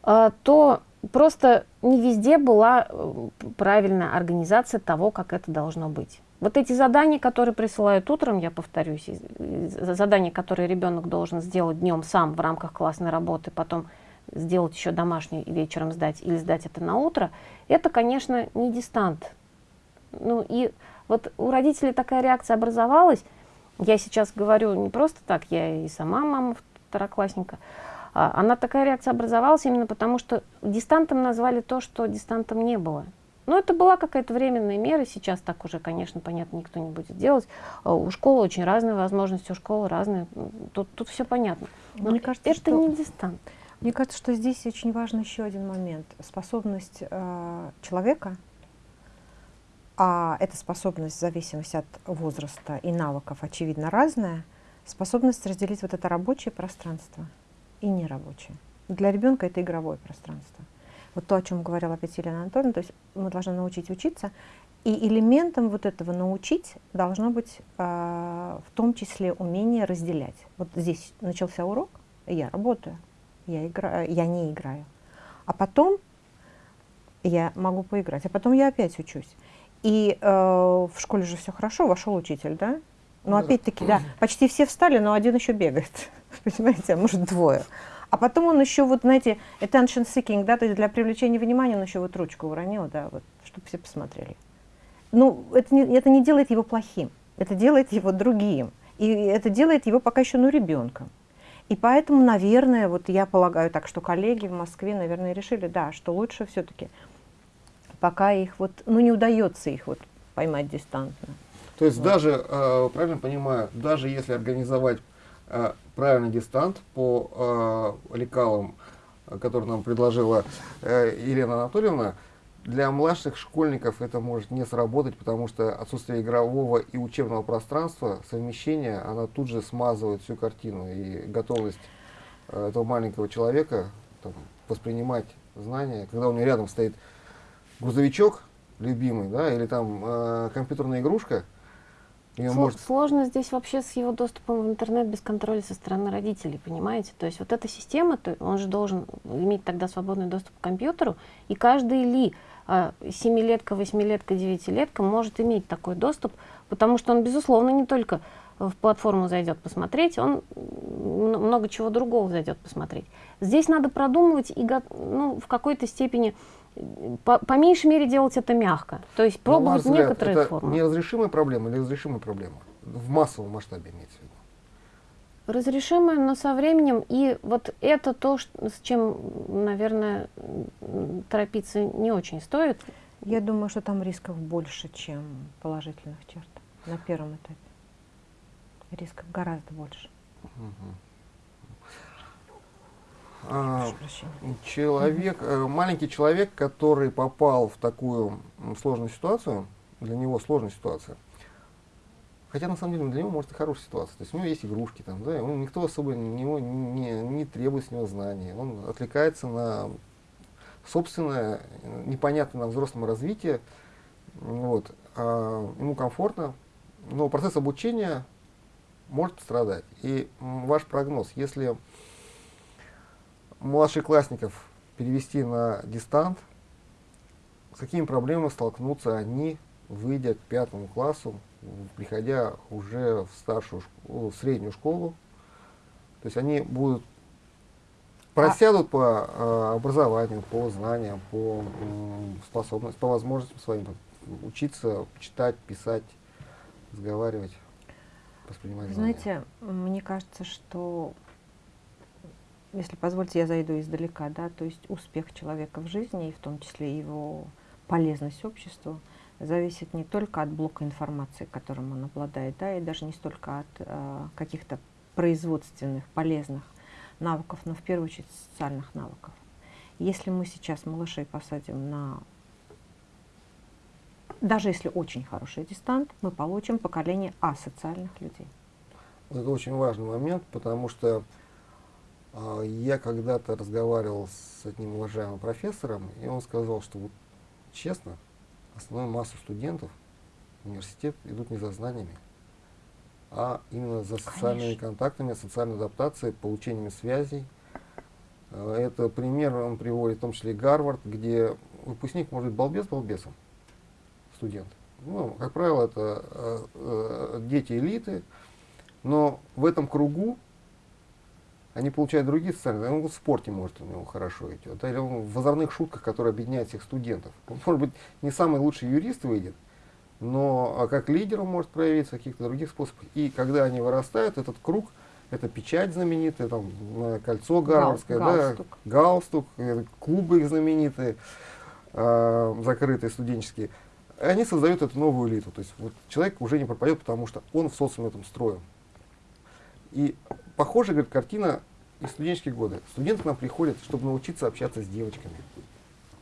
а, то просто не везде была э, правильная организация того, как это должно быть. Вот эти задания, которые присылают утром, я повторюсь, задания, которые ребенок должен сделать днем сам в рамках классной работы, потом сделать еще домашний и вечером сдать, или сдать это на утро, это, конечно, не дистант. Ну и вот у родителей такая реакция образовалась. Я сейчас говорю не просто так, я и сама мама второклассника. А, она такая реакция образовалась именно потому, что дистантом назвали то, что дистантом не было. Но это была какая-то временная мера, сейчас так уже, конечно, понятно, никто не будет делать. А, у школы очень разные возможности, у школы разные, тут, тут все понятно. Но Мне кажется, это что... не дистант. Мне кажется, что здесь очень важен еще один момент. Способность э, человека, а эта способность в зависимости от возраста и навыков, очевидно, разная, способность разделить вот это рабочее пространство и нерабочее. Для ребенка это игровое пространство. Вот то, о чем говорила опять Елена Анатольевна, то есть мы должны научить учиться, и элементом вот этого научить должно быть э, в том числе умение разделять. Вот здесь начался урок, я работаю, я, играю, я не играю. А потом я могу поиграть, а потом я опять учусь. И э, в школе же все хорошо, вошел учитель, да? Но опять-таки, да, почти все встали, но один еще бегает, [laughs] понимаете, а может двое. А потом он еще, вот, знаете, attention seeking, да, то есть для привлечения внимания он еще вот ручку уронил, да, вот, чтобы все посмотрели. Ну, это не, это не делает его плохим, это делает его другим. И это делает его пока еще, ну, ребенком. И поэтому, наверное, вот я полагаю так, что коллеги в Москве, наверное, решили, да, что лучше все-таки, пока их вот, ну не удается их вот поймать дистантно. То есть вот. даже, э, правильно понимаю, даже если организовать э, правильный дистант по э, лекалам, который нам предложила э, Елена Анатольевна, для младших школьников это может не сработать, потому что отсутствие игрового и учебного пространства, совмещение, она тут же смазывает всю картину. И готовность э, этого маленького человека там, воспринимать знания, когда у него рядом стоит грузовичок любимый, да, или там э, компьютерная игрушка, Сло может... Сложно здесь вообще с его доступом в интернет без контроля со стороны родителей, понимаете? То есть вот эта система, то он же должен иметь тогда свободный доступ к компьютеру, и каждый ли семилетка, восьмилетка, девятилетка может иметь такой доступ, потому что он, безусловно, не только в платформу зайдет посмотреть, он много чего другого зайдет посмотреть. Здесь надо продумывать и ну, в какой-то степени, по, по меньшей мере, делать это мягко. То есть пробовать взгляд, некоторые это формы. неразрешимая проблема или разрешимая проблема? В массовом масштабе имеется в виду разрешимое, но со временем. И вот это то, с чем, наверное, торопиться не очень стоит. Я думаю, что там рисков больше, чем положительных черт на первом этапе. Рисков гораздо больше. А, человек, э, маленький человек, который попал в такую сложную ситуацию, для него сложная ситуация, Хотя на самом деле для него может и хорошая ситуация. То есть у него есть игрушки, там, да, он, никто особо него не, не требует с него знаний. Он отвлекается на собственное, непонятное нам взрослому развитие. Вот. А ему комфортно, но процесс обучения может страдать. И ваш прогноз, если младшеклассников перевести на дистант, с какими проблемами столкнутся они, выйдя к пятому классу, приходя уже в старшую в среднюю школу, то есть они будут просядут а... по образованию, по знаниям, по способностям, по возможностям своим учиться читать, писать, разговаривать, воспринимать Знаете, знания. мне кажется, что если позвольте, я зайду издалека, да, то есть успех человека в жизни, и в том числе его полезность обществу, зависит не только от блока информации, которым он обладает, да, и даже не столько от э, каких-то производственных, полезных навыков, но в первую очередь социальных навыков. Если мы сейчас малышей посадим на, даже если очень хороший дистант, мы получим поколение асоциальных людей. Это очень важный момент, потому что э, я когда-то разговаривал с одним уважаемым профессором, и он сказал, что вот честно, основную массу студентов в университет идут не за знаниями, а именно за социальными Конечно. контактами, социальной адаптацией, получением связей. Э, это пример он приводит, в том числе и Гарвард, где выпускник может быть балбес балбесом, студент. Ну, как правило, это э, э, дети элиты, но в этом кругу они получают другие социальные, он в спорте может у него хорошо идет, или он в озорных шутках, которые объединяют всех студентов. [laughs] Он, может быть, не самый лучший юрист выйдет, но а как лидер он может проявиться в каких-то других способах. И когда они вырастают, этот круг, это печать знаменитая, там, кольцо гарвардское, Гал, галстук. да, галстук, э, клубы их знаменитые, э, закрытые студенческие, они создают эту новую элиту. То есть вот человек уже не пропадет, потому что он в социуме этом строен. И похожая говорит, картина из студенческих годы. Студенты к нам приходят, чтобы научиться общаться с девочками,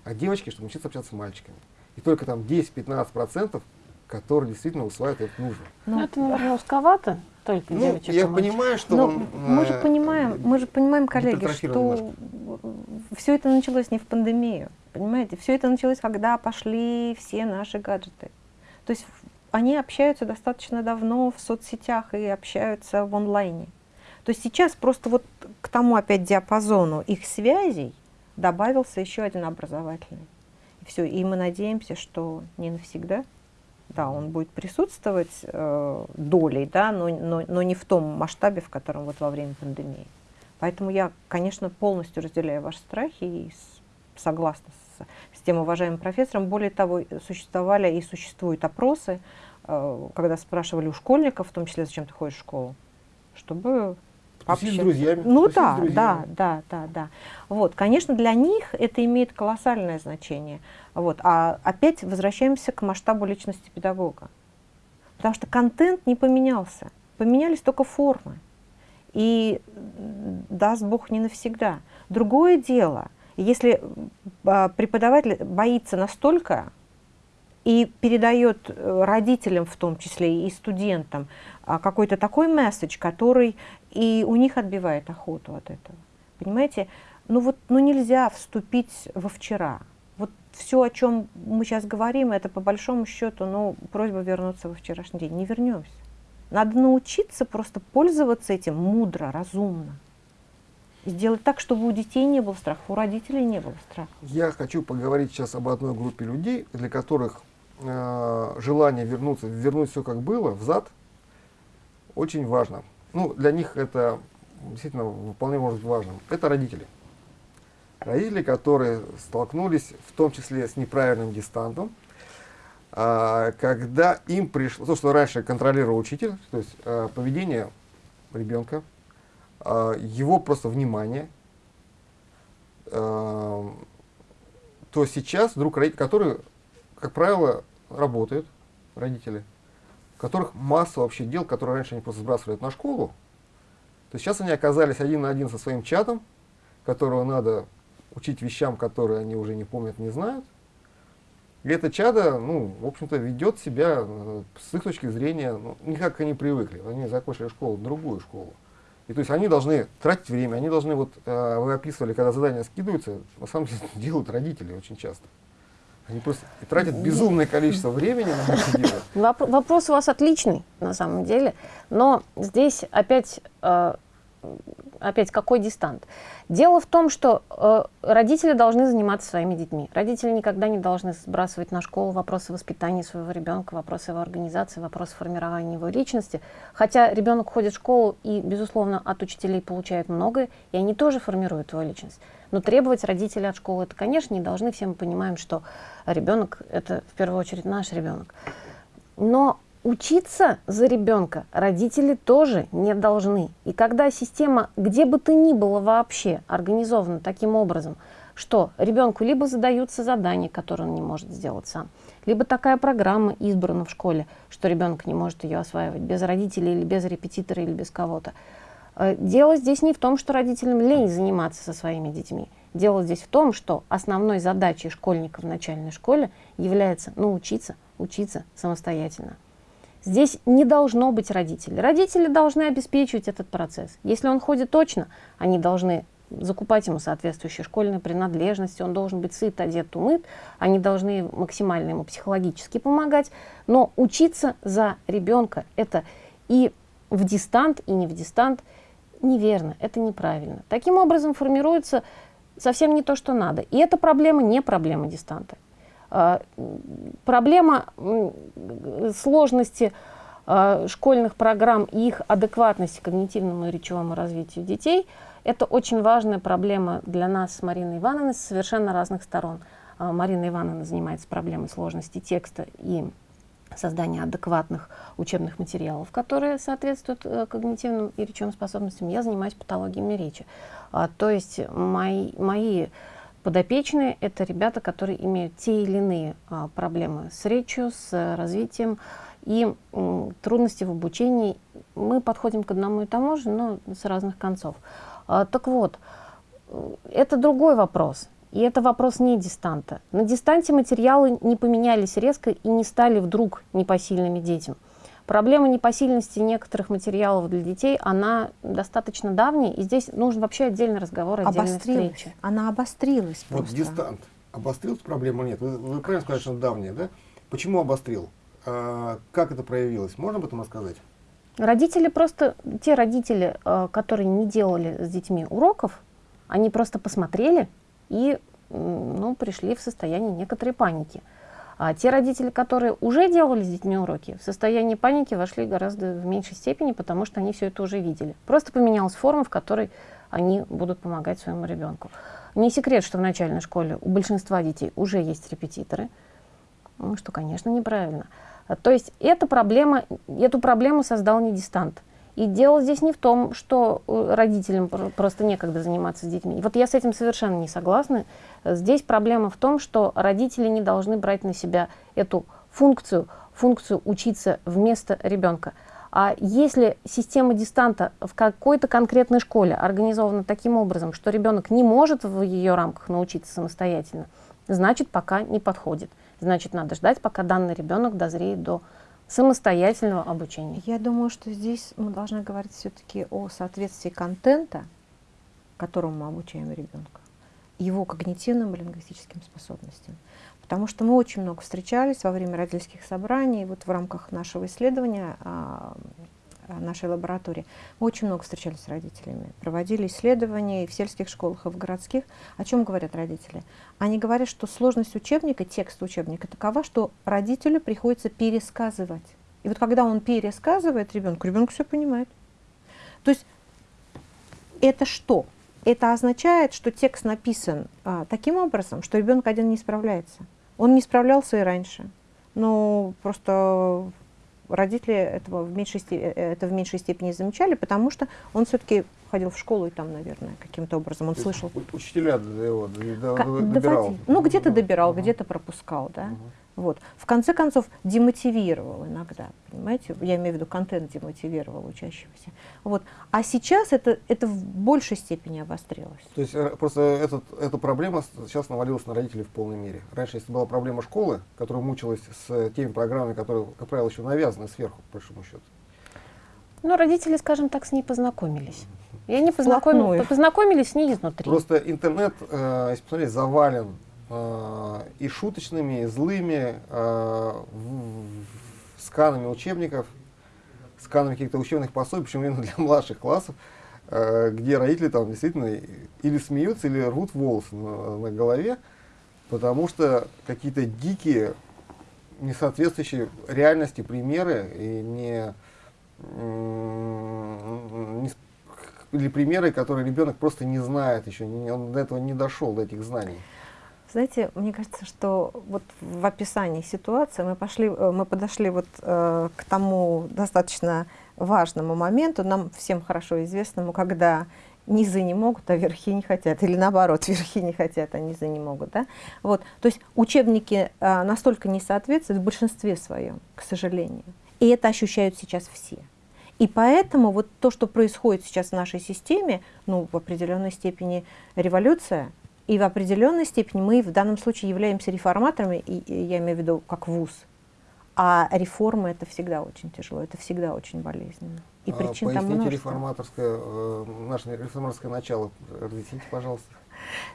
а девочки, чтобы научиться общаться с мальчиками. И только там 10-15%, которые действительно усваивают это нужно. Ну, это, наверное, узковато только ну, девочек. Я понимаю, что Но он, мы же понимаем, мы же понимаем, коллеги, что все это началось не в пандемию. Понимаете, все это началось, когда пошли все наши гаджеты. То есть они общаются достаточно давно в соцсетях и общаются в онлайне. То есть сейчас просто вот к тому опять диапазону их связей добавился еще один образовательный. И все, и мы надеемся, что не навсегда, да, он будет присутствовать э, долей, да, но, но, но не в том масштабе, в котором вот во время пандемии. Поэтому я, конечно, полностью разделяю ваши страхи и согласна с, с тем уважаемым профессором. Более того, существовали и существуют опросы, э, когда спрашивали у школьников, в том числе, зачем ты ходишь в школу, чтобы Тусить с друзьями. Ну тусить с да, друзьями. да, да, да, да. Вот, конечно, для них это имеет колоссальное значение. Вот, а опять возвращаемся к масштабу личности педагога. Потому что контент не поменялся, поменялись только формы. И даст Бог не навсегда. Другое дело, если а, преподаватель боится настолько и передает э, родителям в том числе и студентам а, какой-то такой месседж, который и у них отбивает охоту от этого. Понимаете? Ну вот ну нельзя вступить во вчера. Вот все, о чем мы сейчас говорим, это по большому счету, ну, просьба вернуться во вчерашний день. Не вернемся. Надо научиться просто пользоваться этим мудро, разумно. Сделать так, чтобы у детей не было страха, у родителей не было страха. Я хочу поговорить сейчас об одной группе людей, для которых э, желание вернуться, вернуть все как было, взад, очень важно. Ну, для них это действительно вполне может быть важным. Это родители. Родители, которые столкнулись в том числе с неправильным дистантом, а, когда им пришло, то, что раньше контролировал учитель, то есть а, поведение ребенка, его просто внимание, а, то сейчас вдруг родители, которые, как правило, работают, родители, у которых масса вообще дел, которые раньше они просто сбрасывали на школу, то сейчас они оказались один на один со своим чатом, которого надо учить вещам, которые они уже не помнят, не знают. И это чадо, ну, в общем-то, ведет себя э, с их точки зрения, ну, не как они привыкли. Они закончили школу, другую школу. И то есть они должны тратить время, они должны, вот э, вы описывали, когда задания скидываются, на самом деле [laughs] делают родители очень часто. Они просто тратят безумное количество времени на это дело. [laughs] Воп- вопрос у вас отличный, на самом деле, но здесь опять, э, опять какой дистант? Дело в том, что э, родители должны заниматься своими детьми. Родители никогда не должны сбрасывать на школу вопросы воспитания своего ребенка, вопросы его организации, вопросы формирования его личности. Хотя ребенок ходит в школу и, безусловно, от учителей получает многое, и они тоже формируют его личность. Но требовать родителей от школы это, конечно, не должны. Все мы понимаем, что ребенок это в первую очередь наш ребенок. Но учиться за ребенка родители тоже не должны. И когда система, где бы то ни было вообще, организована таким образом, что ребенку либо задаются задания, которые он не может сделать сам, либо такая программа избрана в школе, что ребенок не может ее осваивать без родителей или без репетитора или без кого-то. Э, Дело здесь не в том, что родителям лень заниматься со своими детьми. Дело здесь в том, что основной задачей школьника в начальной школе является научиться учиться самостоятельно. Здесь не должно быть родителей. Родители должны обеспечивать этот процесс. Если он ходит точно, они должны закупать ему соответствующие школьные принадлежности, он должен быть сыт, одет, умыт, они должны максимально ему психологически помогать, но учиться за ребенка это и в дистант, и не в дистант неверно, это неправильно. Таким образом формируется совсем не то, что надо. И эта проблема не проблема дистанта. А, Проблема сложности а, школьных программ и их адекватности когнитивному и речевому развитию детей – это очень важная проблема для нас с Мариной Ивановной с совершенно разных сторон. А, Марина Ивановна занимается проблемой сложности текста и создания адекватных учебных материалов, которые соответствуют э, когнитивным и речевым способностям. Я занимаюсь патологиями речи. То есть мои, мои подопечные – это ребята, которые имеют те или иные а, проблемы с речью, с развитием и м, трудности в обучении. Мы подходим к одному и тому же, но с разных концов. А, так вот, э, это другой вопрос. И это вопрос не дистанта. На дистанте материалы не поменялись резко и не стали вдруг непосильными детям. Проблема непосильности некоторых материалов для детей, она достаточно давняя, и здесь нужен вообще отдельный разговор, отдельная Обострилась. встреча. Она обострилась Вот просто. дистант. Обострил проблему нет. Вы, вы правильно сказали, что он давняя, да? Почему обострил? А, как это проявилось? Можно об этом рассказать? Родители просто, те родители, э, которые не делали с детьми уроков, они просто посмотрели и ну, пришли в состояние некоторой паники. А те родители, которые уже делали с детьми уроки, в состояние паники вошли гораздо в меньшей степени, потому что они все это уже видели. Просто поменялась форма, в которой они будут помогать своему ребенку. Не секрет, что в начальной школе у большинства детей уже есть репетиторы, ну, что, конечно, неправильно. То есть эта проблема, эту проблему создал не дистант. И дело здесь не в том, что э, родителям просто некогда заниматься с детьми. Вот я с этим совершенно не согласна. Здесь проблема в том, что родители не должны брать на себя эту функцию, функцию учиться вместо ребенка. А если система дистанта в какой-то конкретной школе организована таким образом, что ребенок не может в ее рамках научиться самостоятельно, значит, пока не подходит. Значит, надо ждать, пока данный ребенок дозреет до самостоятельного обучения? Я думаю, что здесь мы должны говорить все-таки о соответствии контента, которому мы обучаем ребенка, его когнитивным и лингвистическим способностям. Потому что мы очень много встречались во время родительских собраний, вот в рамках нашего исследования а, нашей лаборатории, мы очень много встречались с родителями, проводили исследования и в сельских школах, и в городских. О чем говорят родители? Они говорят, что сложность учебника, текст учебника такова, что родителю приходится пересказывать. И вот когда он пересказывает ребенку, ребенок все понимает. То есть это что? Это означает, что текст написан а, таким образом, что ребенок один не справляется. Он не справлялся и раньше. Но просто родители этого в меньшей, степени, э, это в меньшей степени замечали, потому что он все-таки ходил в школу и там, наверное, каким-то образом он То слышал. Учителя его добирал? Ну, где-то добирал, угу. где-то пропускал, да. Угу. Вот. В конце концов, демотивировал иногда, понимаете? Я имею в виду, контент демотивировал учащегося. Вот. А сейчас это, это в большей степени обострилось. То есть э, просто этот, эта проблема сейчас навалилась на родителей в полной мере. Раньше, если была проблема школы, которая мучилась с теми программами, которые, как правило, еще навязаны сверху, по большому счету. Ну, родители, скажем так, с ней познакомились. Я не познакомилась, познакомились с ней изнутри. Просто интернет, э, если посмотреть, завален Э, и шуточными, и злыми, э, сканами учебников, сканами каких-то учебных пособий, причем именно для [laughs] младших классов, э, где родители там действительно или смеются, или рвут волосы на, на голове, потому что какие-то дикие, не соответствующие реальности примеры и не, не или примеры, которые ребенок просто не знает еще, он до этого не дошел, до этих знаний. Знаете, мне кажется, что вот в описании ситуации мы, пошли, э, мы подошли вот э, к тому достаточно важному моменту, нам всем хорошо известному, когда низы не могут, а верхи не хотят, или наоборот, [laughs] верхи не хотят, а низы не могут. Да? Вот. То есть учебники э, настолько не соответствуют в большинстве своем, к сожалению. И это ощущают сейчас все. И поэтому вот то, что происходит сейчас в нашей системе, ну, в определенной степени революция – и в определенной степени мы в данном случае являемся реформаторами, и, и я имею в виду как вуз. А реформы это всегда очень тяжело, это всегда очень болезненно. И а, причин там множество. реформаторское, э, наше реформаторское начало, разъясните, пожалуйста.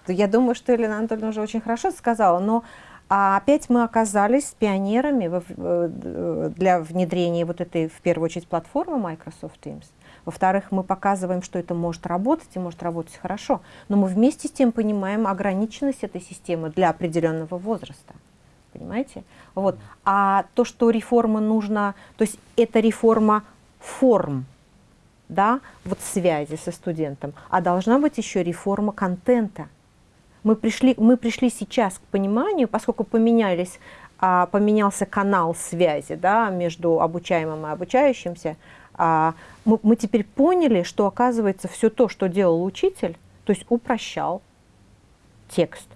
Я думаю, что Елена Анатольевна уже очень хорошо сказала, но а опять мы оказались пионерами в, э, для внедрения вот этой, в первую очередь, платформы Microsoft Teams. Во-вторых, мы показываем, что это может работать и может работать хорошо. Но мы вместе с тем понимаем ограниченность этой системы для определенного возраста. Понимаете? Вот. А то, что реформа нужна, то есть это реформа форм, да, вот связи со студентом, а должна быть еще реформа контента. Мы пришли, мы пришли сейчас к пониманию, поскольку поменялись, а, поменялся канал связи да, между обучаемым и обучающимся, а, мы, мы теперь поняли, что оказывается все то, что делал учитель, то есть упрощал текст,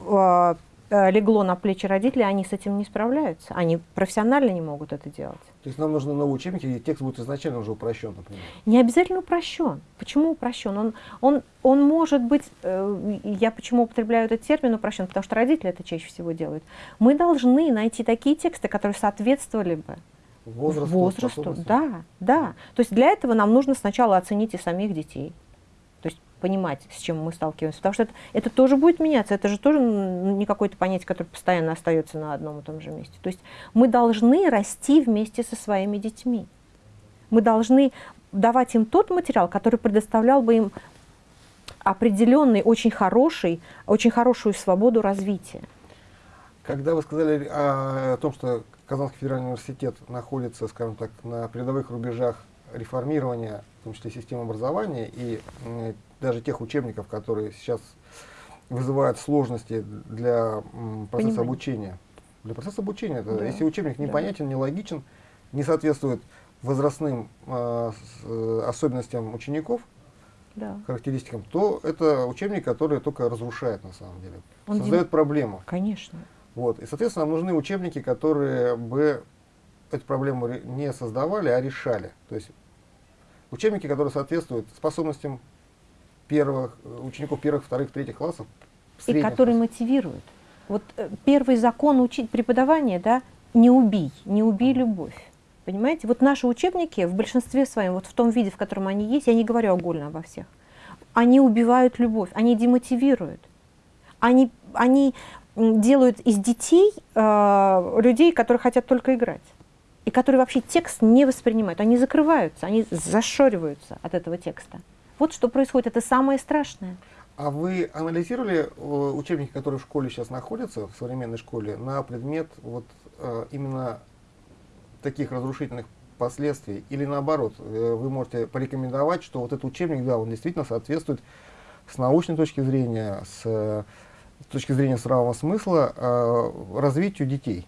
а, легло на плечи родителей, они с этим не справляются, они профессионально не могут это делать. То есть нам нужны новые учебники, и текст будет изначально уже упрощен, например? Не обязательно упрощен. Почему упрощен? Он, он, он может быть, э, я почему употребляю этот термин упрощен, потому что родители это чаще всего делают. Мы должны найти такие тексты, которые соответствовали бы возрасту, возрасту да, да. То есть для этого нам нужно сначала оценить и самих детей. Понимать, с чем мы сталкиваемся. Потому что это, это тоже будет меняться. Это же тоже не какое-то понятие, которое постоянно остается на одном и том же месте. То есть мы должны расти вместе со своими детьми. Мы должны давать им тот материал, который предоставлял бы им определенный, очень хороший, очень хорошую свободу развития. Когда вы сказали о, о том, что Казанский федеральный университет находится, скажем так, на передовых рубежах реформирования, в том числе системы образования, и даже тех учебников, которые сейчас вызывают сложности для м, процесса Понимаю. обучения. Для процесса обучения, это, да. если учебник непонятен, да. нелогичен, не соответствует возрастным э, с, э, особенностям учеников, Да. характеристикам, то это учебник, который только разрушает на самом деле, Он создает дем- проблему. Конечно. Вот. И, соответственно, нам нужны учебники, которые бы эту проблему не создавали, а решали. То есть учебники, которые соответствуют способностям первых, э, учеников первых, вторых, третьих классов. И которые классов. мотивируют. Вот э, первый закон учить преподавания, да, не убий, не убей любовь. Понимаете? Вот наши учебники в большинстве своем, вот в том виде, в котором они есть, я не говорю огульно обо всех, они убивают любовь, они демотивируют. Они, они делают из детей э, людей, которые хотят только играть. И которые вообще текст не воспринимают. Они закрываются, они зашориваются от этого текста. Вот что происходит, это самое страшное. А вы анализировали э, учебники, которые в школе сейчас находятся, в современной школе, на предмет вот э, именно таких разрушительных последствий? Или наоборот, э, вы можете порекомендовать, что вот этот учебник, да, он действительно соответствует с научной точки зрения, с, с точки зрения здравого смысла развитию детей?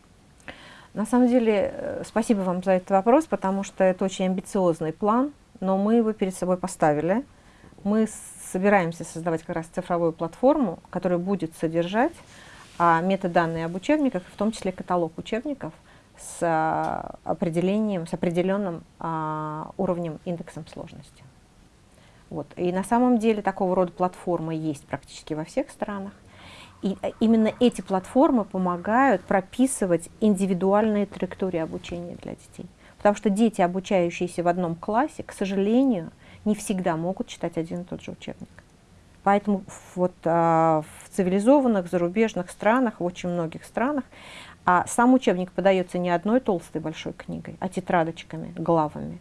На самом деле, спасибо вам за этот вопрос, потому что это очень амбициозный план, но мы его перед собой поставили. Мы собираемся создавать как раз цифровую платформу, которая будет содержать а, метаданные об учебниках, в том числе каталог учебников с а, определением, с определенным а, уровнем, индексом сложности. Вот. И на самом деле такого рода платформы есть практически во всех странах. И э, именно эти платформы помогают прописывать индивидуальные траектории обучения для детей. Потому что дети, обучающиеся в одном классе, к сожалению, не всегда могут читать один и тот же учебник. Поэтому вот, а, в цивилизованных зарубежных странах, в очень многих странах, а сам учебник подается не одной толстой большой книгой, а тетрадочками, главами,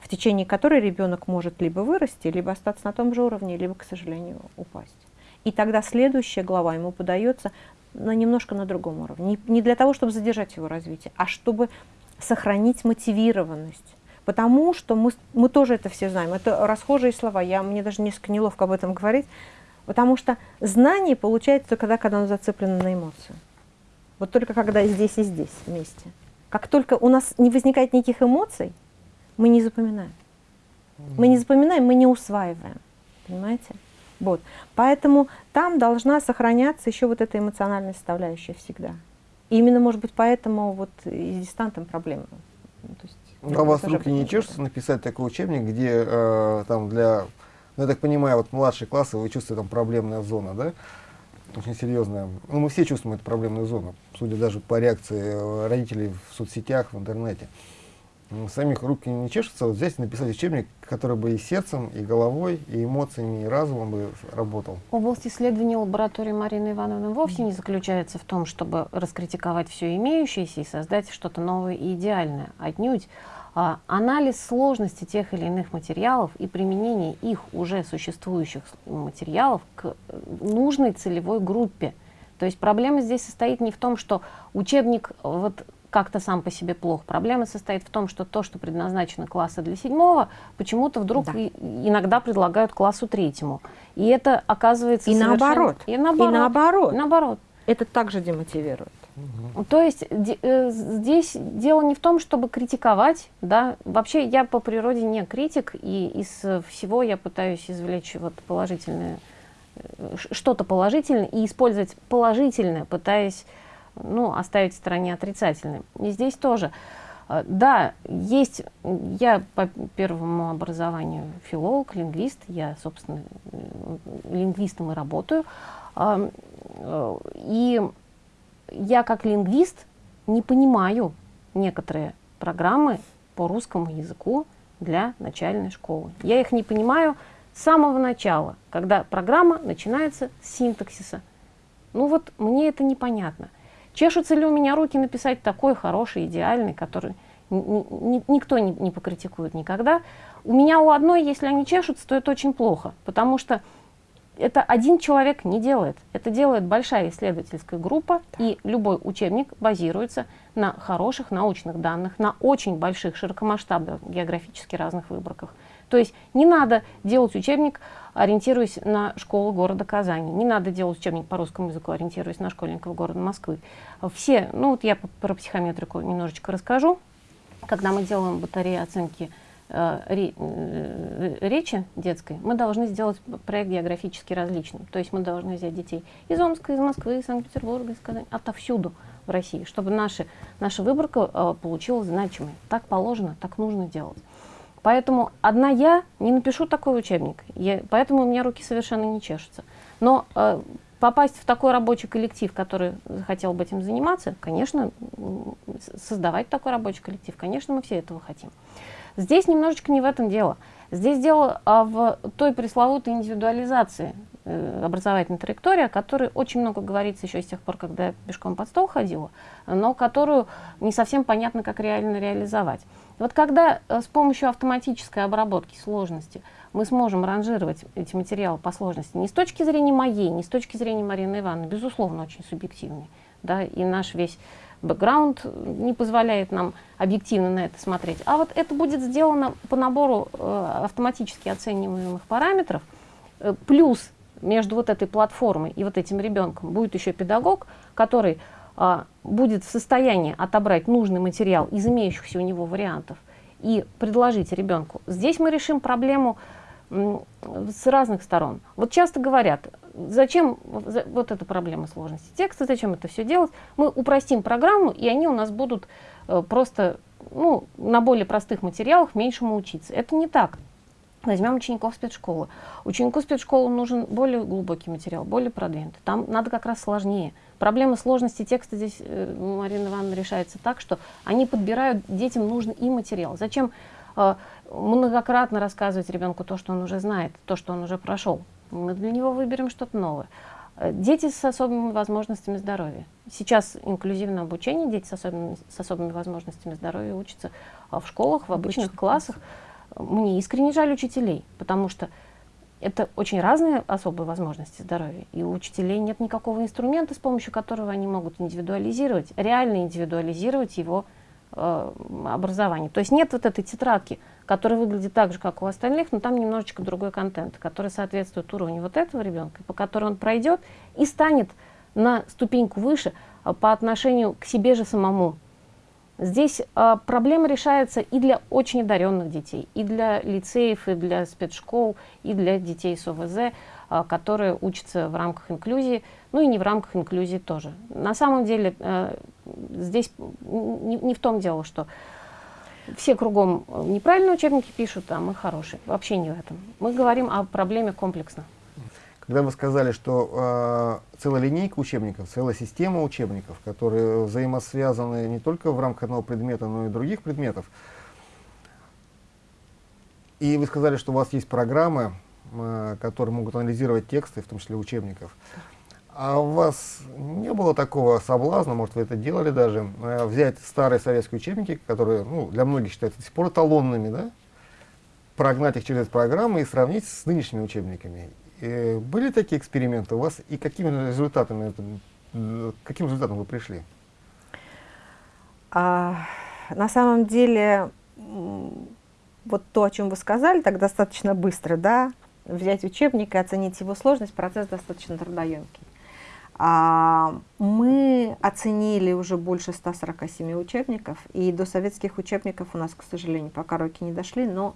в течение которой ребенок может либо вырасти, либо остаться на том же уровне, либо, к сожалению, упасть. И тогда следующая глава ему подается на немножко на другом уровне. Не, не для того, чтобы задержать его развитие, а чтобы сохранить мотивированность. Потому что мы, мы тоже это все знаем. Это расхожие слова. Я, мне даже несколько неловко об этом говорить. Потому что знание получается только тогда, когда оно зацеплено на эмоцию. Вот только когда здесь, и здесь вместе. Как только у нас не возникает никаких эмоций, мы не запоминаем. Мы не запоминаем, мы не усваиваем. Понимаете? Вот. Поэтому там должна сохраняться еще вот эта эмоциональная составляющая всегда. И именно, может быть, поэтому вот и с дистантом проблема. Ну, то есть, Ну, а у вас руки не чешутся написать такой учебник, где э, там для, ну, я так понимаю, вот младшие классы, вы чувствуете там проблемная зона, да? Очень серьезная. Ну, мы все чувствуем эту проблемную зону, судя даже по реакции э, родителей в соцсетях, в интернете. М, Самих руки не чешутся, вот взять и написать учебник, который бы и сердцем, и головой, и эмоциями, и разумом бы работал. Область исследований лаборатории Марины Ивановны вовсе не заключается в том, чтобы раскритиковать все имеющееся и создать что-то новое и идеальное. Отнюдь а, анализ сложности тех или иных материалов и применение их уже существующих материалов к э, нужной целевой группе. То есть проблема здесь состоит не в том, что учебник э, вот как-то сам по себе плох. Проблема состоит в том, что то, что предназначено класса для седьмого, почему-то вдруг Да. и- иногда предлагают классу третьему. И это оказывается И совершенно- наоборот. И наоборот. И наоборот. И наоборот. Это также демотивирует. То есть де- э, здесь дело не в том, чтобы критиковать, да. Вообще я по природе не критик, и из всего я пытаюсь извлечь вот положительное, э, что-то положительное и использовать положительное, пытаясь, ну, оставить в стороне отрицательное. И здесь тоже. Э, Да, есть, я по первому образованию филолог, лингвист, я, собственно, лингвистом и работаю. Ам, э, И я как лингвист не понимаю некоторые программы по русскому языку для начальной школы. Я их не понимаю с самого начала, когда программа начинается с синтаксиса. Ну вот мне это непонятно. Чешутся ли у меня руки написать такой хороший, идеальный, который ни- ни- никто не, не покритикует никогда. У меня у одной, если они чешутся, то это очень плохо, потому что это один человек не делает. Это делает большая исследовательская группа, и любой учебник базируется на хороших научных данных, на очень больших, широкомасштабных, географически разных выборках. То есть не надо делать учебник, ориентируясь на школу города Казани. Не надо делать учебник по русскому языку, ориентируясь на школьников города Москвы. Все, ну вот я про психометрику немножечко расскажу. когда мы делаем батареи оценки э, э, речи детской, мы должны сделать проект географически различным. То есть мы должны взять детей из Омска, из Москвы, из Санкт-Петербурга, из Казани, отовсюду в России, чтобы наши, наша выборка э, получилась значимой. Так положено, так нужно делать. Поэтому одна я не напишу такой учебник, я, поэтому у меня руки совершенно не чешутся. Но э, попасть в такой рабочий коллектив, который хотел бы этим заниматься, конечно, создавать такой рабочий коллектив, конечно, мы все этого хотим. Здесь немножечко не в этом дело. Здесь дело а, в той пресловутой индивидуализации э, образовательной траектории, о которой очень много говорится еще с тех пор, когда я пешком под стол ходила, но которую не совсем понятно, как реально реализовать. Вот когда э, с помощью автоматической обработки сложности мы сможем ранжировать эти материалы по сложности не с точки зрения моей, не с точки зрения Марины Ивановны, безусловно, очень субъективный, да, и наш весь бэкграунд не позволяет нам объективно на это смотреть. А вот это будет сделано по набору э, автоматически оцениваемых параметров, э, плюс между вот этой платформой и вот этим ребенком будет еще педагог, который э, будет в состоянии отобрать нужный материал из имеющихся у него вариантов и предложить ребенку. Здесь мы решим проблему с разных сторон. Вот часто говорят, зачем вот эта проблема сложности текста, зачем это все делать? Мы упростим программу, и они у нас будут э, просто ну, на более простых материалах меньшему учиться. Это не так. Возьмем учеников спецшколы. Ученику спецшколы нужен более глубокий материал, более продвинутый. Там надо как раз сложнее. Проблема сложности текста здесь, э, Марина Ивановна, решается так, что они подбирают детям нужный им материал. Зачем э, многократно рассказывать ребенку то, что он уже знает, то, что он уже прошел. Мы для него выберем что-то новое. Э, дети с особыми возможностями здоровья. Сейчас инклюзивное обучение, дети с особыми, с особыми возможностями здоровья учатся в школах, в обычных Обычный классах. Мне искренне жаль учителей, потому что это очень разные особые возможности здоровья. И у учителей нет никакого инструмента, с помощью которого они могут индивидуализировать, реально индивидуализировать его э, образование. То есть нет вот этой тетрадки, которая выглядит так же, как у остальных, но там немножечко другой контент, который соответствует уровню вот этого ребенка, по которому он пройдет и станет на ступеньку выше а, по отношению к себе же самому. Здесь а, проблема решается и для очень одаренных детей, и для лицеев, и для спецшкол, и для детей с ОВЗ, а, которые учатся в рамках инклюзии, ну и не в рамках инклюзии тоже. На самом деле а, здесь не, не в том дело, что все кругом э, неправильные учебники пишут, а мы хорошие. Вообще не в этом. Мы говорим о проблеме комплексно. Когда вы сказали, что э, целая линейка учебников, целая система учебников, которые взаимосвязаны не только в рамках одного предмета, но и других предметов, и вы сказали, что у вас есть программы, э, которые могут анализировать тексты, в том числе учебников. А у вас не было такого соблазна, может вы это делали даже, э, взять старые советские учебники, которые ну, для многих считаются до сих пор эталонными, да? прогнать их через программы и сравнить с нынешними учебниками. И были такие эксперименты у вас, и какими результатами, это, каким результатом вы пришли? А, на самом деле, вот то, о чем вы сказали, так достаточно быстро, да, взять учебник и оценить его сложность, процесс достаточно трудоемкий. А, мы оценили уже больше 147 учебников, и до советских учебников у нас, к сожалению, пока руки не дошли, но,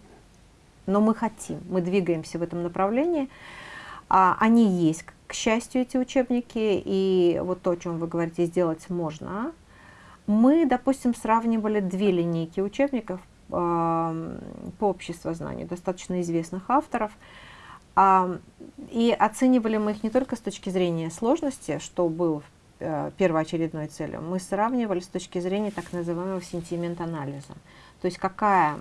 но мы хотим, мы двигаемся в этом направлении. А, они есть, к счастью, эти учебники, и вот то, о чем вы говорите, сделать можно. Мы, допустим, сравнивали две линейки учебников э, по обществознанию, достаточно известных авторов, а, и оценивали мы их не только с точки зрения сложности, что было э, первоочередной целью, мы сравнивали с точки зрения так называемого сентимент-анализа. То есть какая,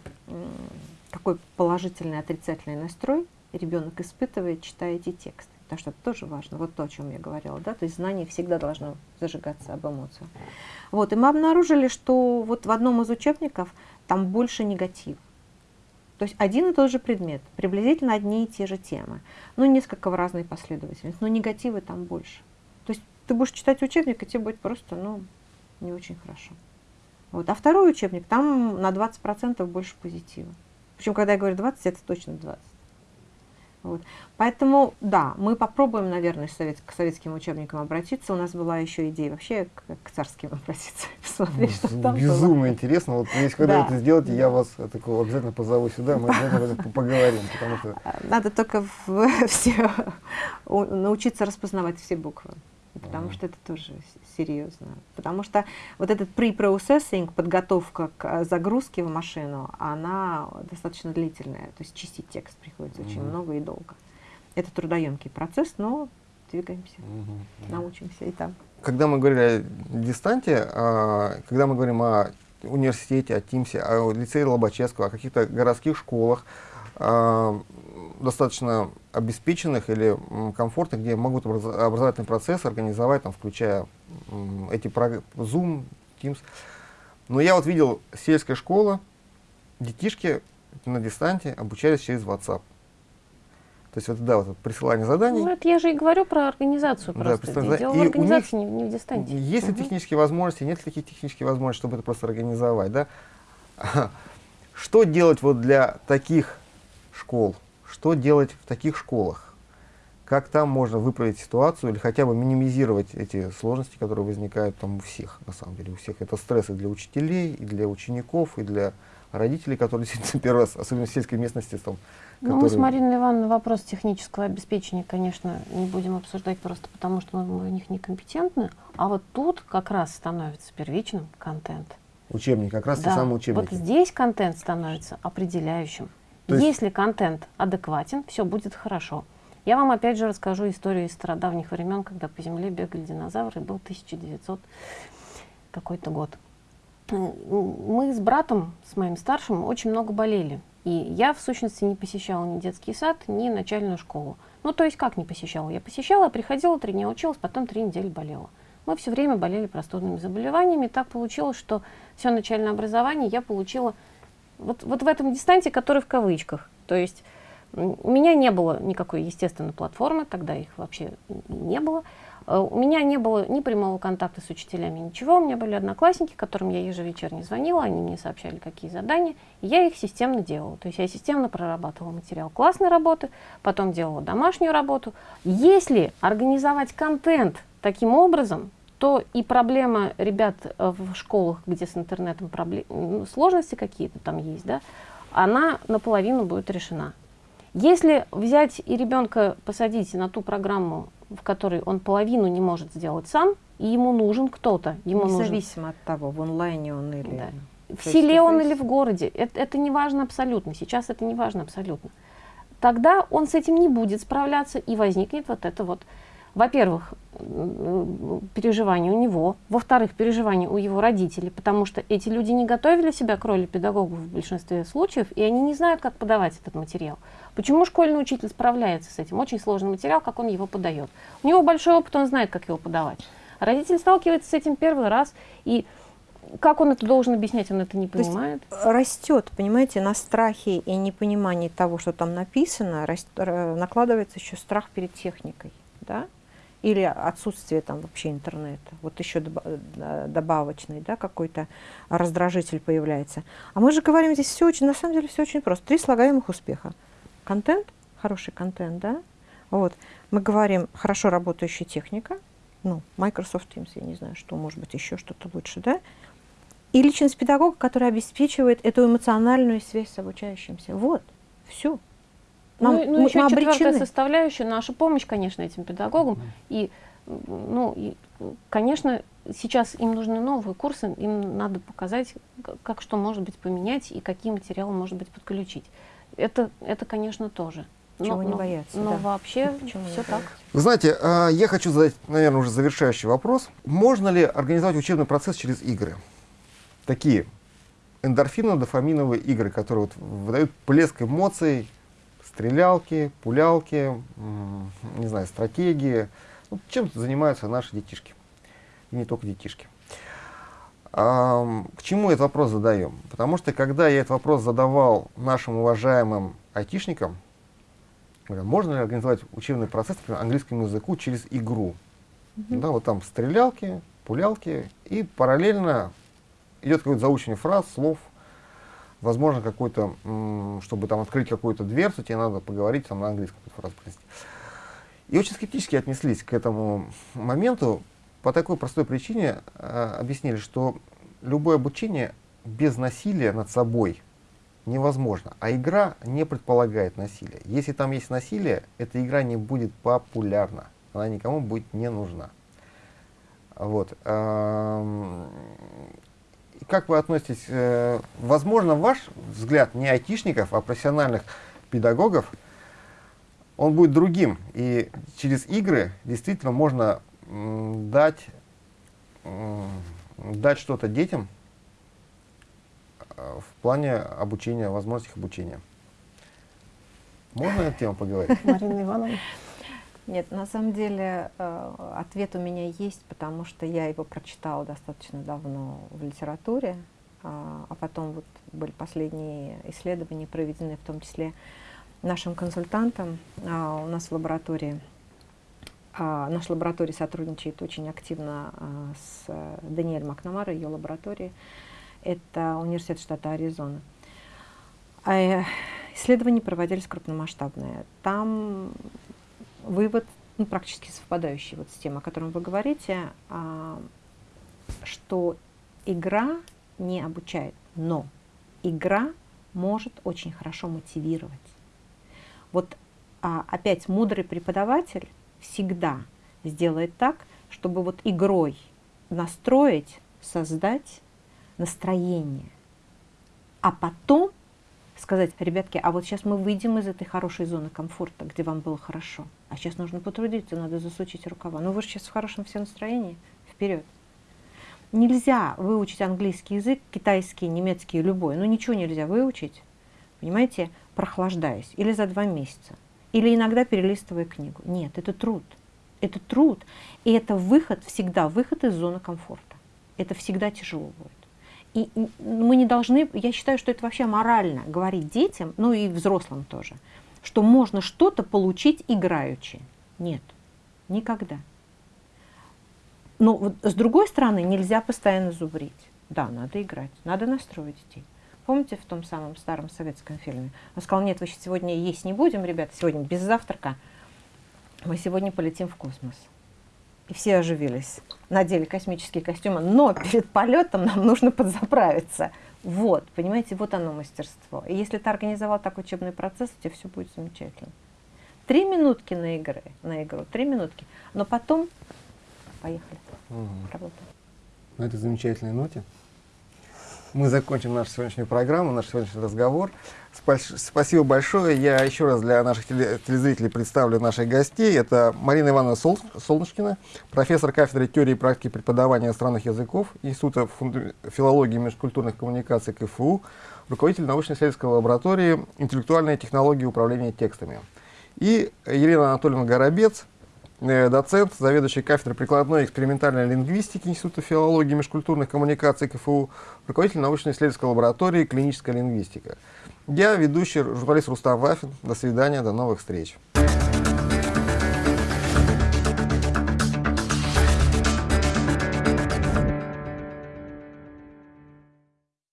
какой положительный, отрицательный настрой ребенок испытывает, читая эти тексты. Потому что это тоже важно, вот то, о чем я говорила, да, то есть знание всегда должно зажигаться об эмоциях. Вот, и мы обнаружили, что вот в одном из учебников там больше негатива. То есть один и тот же предмет, приблизительно одни и те же темы, но несколько в разной последовательности, но негативы там больше. То есть ты будешь читать учебник, и тебе будет просто, ну, не очень хорошо. Вот. А второй учебник, там на 20% больше позитива. Причем, когда я говорю 20, это точно 20. Вот. Поэтому, да, мы попробуем, наверное, совет, к советским учебникам обратиться. У нас была еще идея вообще к, к царским [laughs] обратиться, [laughs] посмотреть, что там Безумно было. интересно. Вот если когда Да. это сделаете, я вас э, такого обязательно позову сюда, мы обязательно [laughs] поговорим, потому что Надо только в- все научиться распознавать все буквы. Потому что это тоже серьезно. Потому что вот этот pre-processing, подготовка к э, загрузке в машину, она достаточно длительная. То есть чистить текст приходится очень Мгм. много и долго. Это трудоемкий процесс, но двигаемся, Мгм. научимся и там. Когда мы говорили о дистанте, а, когда мы говорим о университете, о ТИМСе, о лицее Лобачевского, о каких-то городских школах, достаточно обеспеченных или комфортных, где могут образ- образовательный процесс организовать, там, включая эти прог- Zoom, Teams. Но я вот видел сельская школа, детишки на дистанте обучались через WhatsApp. То есть вот, да, вот присылание заданий. Ну, это я же и говорю про организацию Да, просто. представляю, Дело и в у организации, не, не в дистанте. Есть ли Мгм. технические возможности, нет ли таких технических возможностей, чтобы это просто организовать, да? [laughs] Что делать вот для таких школ? Что делать в таких школах? Как там можно выправить ситуацию или хотя бы минимизировать эти сложности, которые возникают там у всех, на самом деле, у всех. Это стресс и для учителей, и для учеников, и для родителей, которые [laughs] действительно первый раз, особенно в сельской местности, там, Ну, мы с Мариной Ивановной вопрос технического обеспечения, конечно, не будем обсуждать просто потому, что мы в них некомпетентны. А вот тут как раз становится первичным контент. учебники, как раз те Да, самые вот учебники. здесь контент становится определяющим. Есть- Если контент адекватен, все будет хорошо. Я вам опять же расскажу историю из стародавних времен, когда по земле бегали динозавры, был 1900 какой-то год. Мы с братом, с моим старшим, очень много болели. И я, в сущности, не посещала ни детский сад, ни начальную школу. Ну, то есть как не посещала? Я посещала, приходила, три дня училась, потом три недели болела. Мы все время болели простудными заболеваниями. Так получилось, что все начальное образование я получила вот, вот в этом дистанте, который в кавычках. То есть у меня не было никакой естественной платформы, тогда их вообще не было. Э, У меня не было ни прямого контакта с учителями, ничего. У меня были одноклассники, которым я ежевечерне звонила, они мне сообщали, какие задания, и я их системно делала. То есть я системно прорабатывала материал классной работы, потом делала домашнюю работу. Если организовать контент таким образом, то и проблема ребят э, в школах, где с интернетом пробле- ну, сложности какие-то там есть, да, она наполовину будет решена. Если взять и ребенка посадить на ту программу, в которой он половину не может сделать сам, и ему нужен кто-то, ему нужен Независимо от того, в онлайне он или... Да. в селе он или в городе, это, это не важно абсолютно. Сейчас это не важно абсолютно. Тогда он с этим не будет справляться, и возникнет вот это вот, во-первых, м, переживание у него, во-вторых, переживание у его родителей, потому что эти люди не готовили себя к роли педагогов в большинстве случаев, и они не знают, как подавать этот материал. Почему школьный учитель справляется с этим? Очень сложный материал, как он его подает. У него большой опыт, он знает, как его подавать. А родитель сталкивается с этим первый раз, и как он это должен объяснять, он это не То есть понимает. растет, понимаете, на страхе и непонимании того, что там написано, рас- р- накладывается еще страх перед техникой, да? Или отсутствие там вообще интернета. Вот еще э, добавочный, да, какой-то раздражитель появляется. А мы же говорим здесь все очень, на самом деле все очень просто. Три слагаемых успеха. Контент, хороший контент, да? Вот. Мы говорим хорошо работающая техника, ну, Microsoft Teams, я не знаю, что, может быть, еще что-то лучше, да? И личность педагога, которая обеспечивает эту эмоциональную связь с обучающимся. Вот, все. Ну, и- ну, еще мы четвертая составляющая, наша помощь, конечно, этим педагогам. И, ну, и, конечно, сейчас им нужны новые курсы, им надо показать, как что может быть поменять и какие материалы может быть подключить. Это, это конечно, тоже. Чего не бояться, Но да. вообще [laughs] не все так. Вы знаете, а, я хочу задать, наверное, уже завершающий вопрос. Можно ли организовать учебный процесс через игры? Такие эндорфино-дофаминовые игры, которые вот выдают плеск эмоций, стрелялки, пулялки, не знаю, стратегии. Ну, чем занимаются наши детишки. И не только детишки. Ам, к чему этот вопрос задаем? Потому что когда я этот вопрос задавал нашим уважаемым айтишникам, можно ли организовать учебный процесс, например, английскому языку через игру? Да, вот там стрелялки, пулялки, и параллельно идет какое-то заучение фраз, слов. Возможно, какой-то, чтобы там открыть какую-то дверцу, тебе надо поговорить там на английском фразу произнести. И очень скептически отнеслись к этому моменту по такой простой причине, э, объяснили, что любое обучение без насилия над собой невозможно, а игра не предполагает насилия. Если там есть насилие, эта игра не будет популярна, она никому будет не нужна. Вот. Эм, как вы относитесь, э, возможно, ваш взгляд не айтишников, а профессиональных педагогов, он будет другим. И через игры действительно можно дать, дать что-то детям э, в плане обучения, возможностей обучения. Можно эту тему поговорить? Марина Ивановна. Нет, на самом деле э, ответ у меня есть, потому что я его прочитала достаточно давно в литературе, а, а потом вот были последние исследования, проведенные в том числе нашим консультантом а, у нас в лаборатории. А, наша лаборатория сотрудничает очень активно с Даниэль Макнамара, ее лабораторией. Это университет штата Аризона. Исследования проводились крупномасштабные. Там вывод ну, практически совпадающий вот с тем, о котором вы говорите, а, что игра не обучает, но игра может очень хорошо мотивировать. Вот а, опять мудрый преподаватель всегда сделает так, чтобы вот игрой настроить, создать настроение, а потом сказать, ребятки, а вот сейчас мы выйдем из этой хорошей зоны комфорта, где вам было хорошо, а сейчас нужно потрудиться, надо засучить рукава. Ну вы же сейчас в хорошем все настроении, вперед. Нельзя выучить английский язык, китайский, немецкий, любой, ну ничего нельзя выучить, понимаете, прохлаждаясь, или за два месяца, или иногда перелистывая книгу. Нет, это труд. Это труд, и это выход, всегда выход из зоны комфорта. Это всегда тяжело будет. И мы не должны, я считаю, что это вообще морально говорить детям, ну и взрослым тоже, что можно что-то получить играючи. Нет, никогда. Но вот, с другой стороны, нельзя постоянно зубрить. Да, надо играть, надо настроить детей. Помните в том самом старом советском фильме? Он сказал, нет, вы сегодня есть не будем, ребята, сегодня без завтрака. Мы сегодня полетим в космос и все оживились, надели космические костюмы, но перед полетом нам нужно подзаправиться. Вот, понимаете, вот оно мастерство. И если ты организовал такой учебный процесс, у тебя все будет замечательно. Три минутки на, игры, на игру, три минутки, но потом поехали, угу. работаем. На этой замечательной ноте мы закончим нашу сегодняшнюю программу, наш сегодняшний разговор. Спасибо большое. Я еще раз для наших телезрителей представлю наших гостей. Это Марина Ивановна Сол Солнышкина, профессор кафедры теории и практики преподавания иностранных языков Института филологии и межкультурных коммуникаций КФУ, руководитель научно-исследовательской лаборатории интеллектуальные технологии управления текстами. И Елена Анатольевна Горобец, доцент, заведующий кафедрой прикладной экспериментальной лингвистики Института филологии и межкультурных коммуникаций КФУ, руководитель научно-исследовательской лаборатории клиническая лингвистика. Я ведущий журналист Рустам Вафин. До свидания, до новых встреч.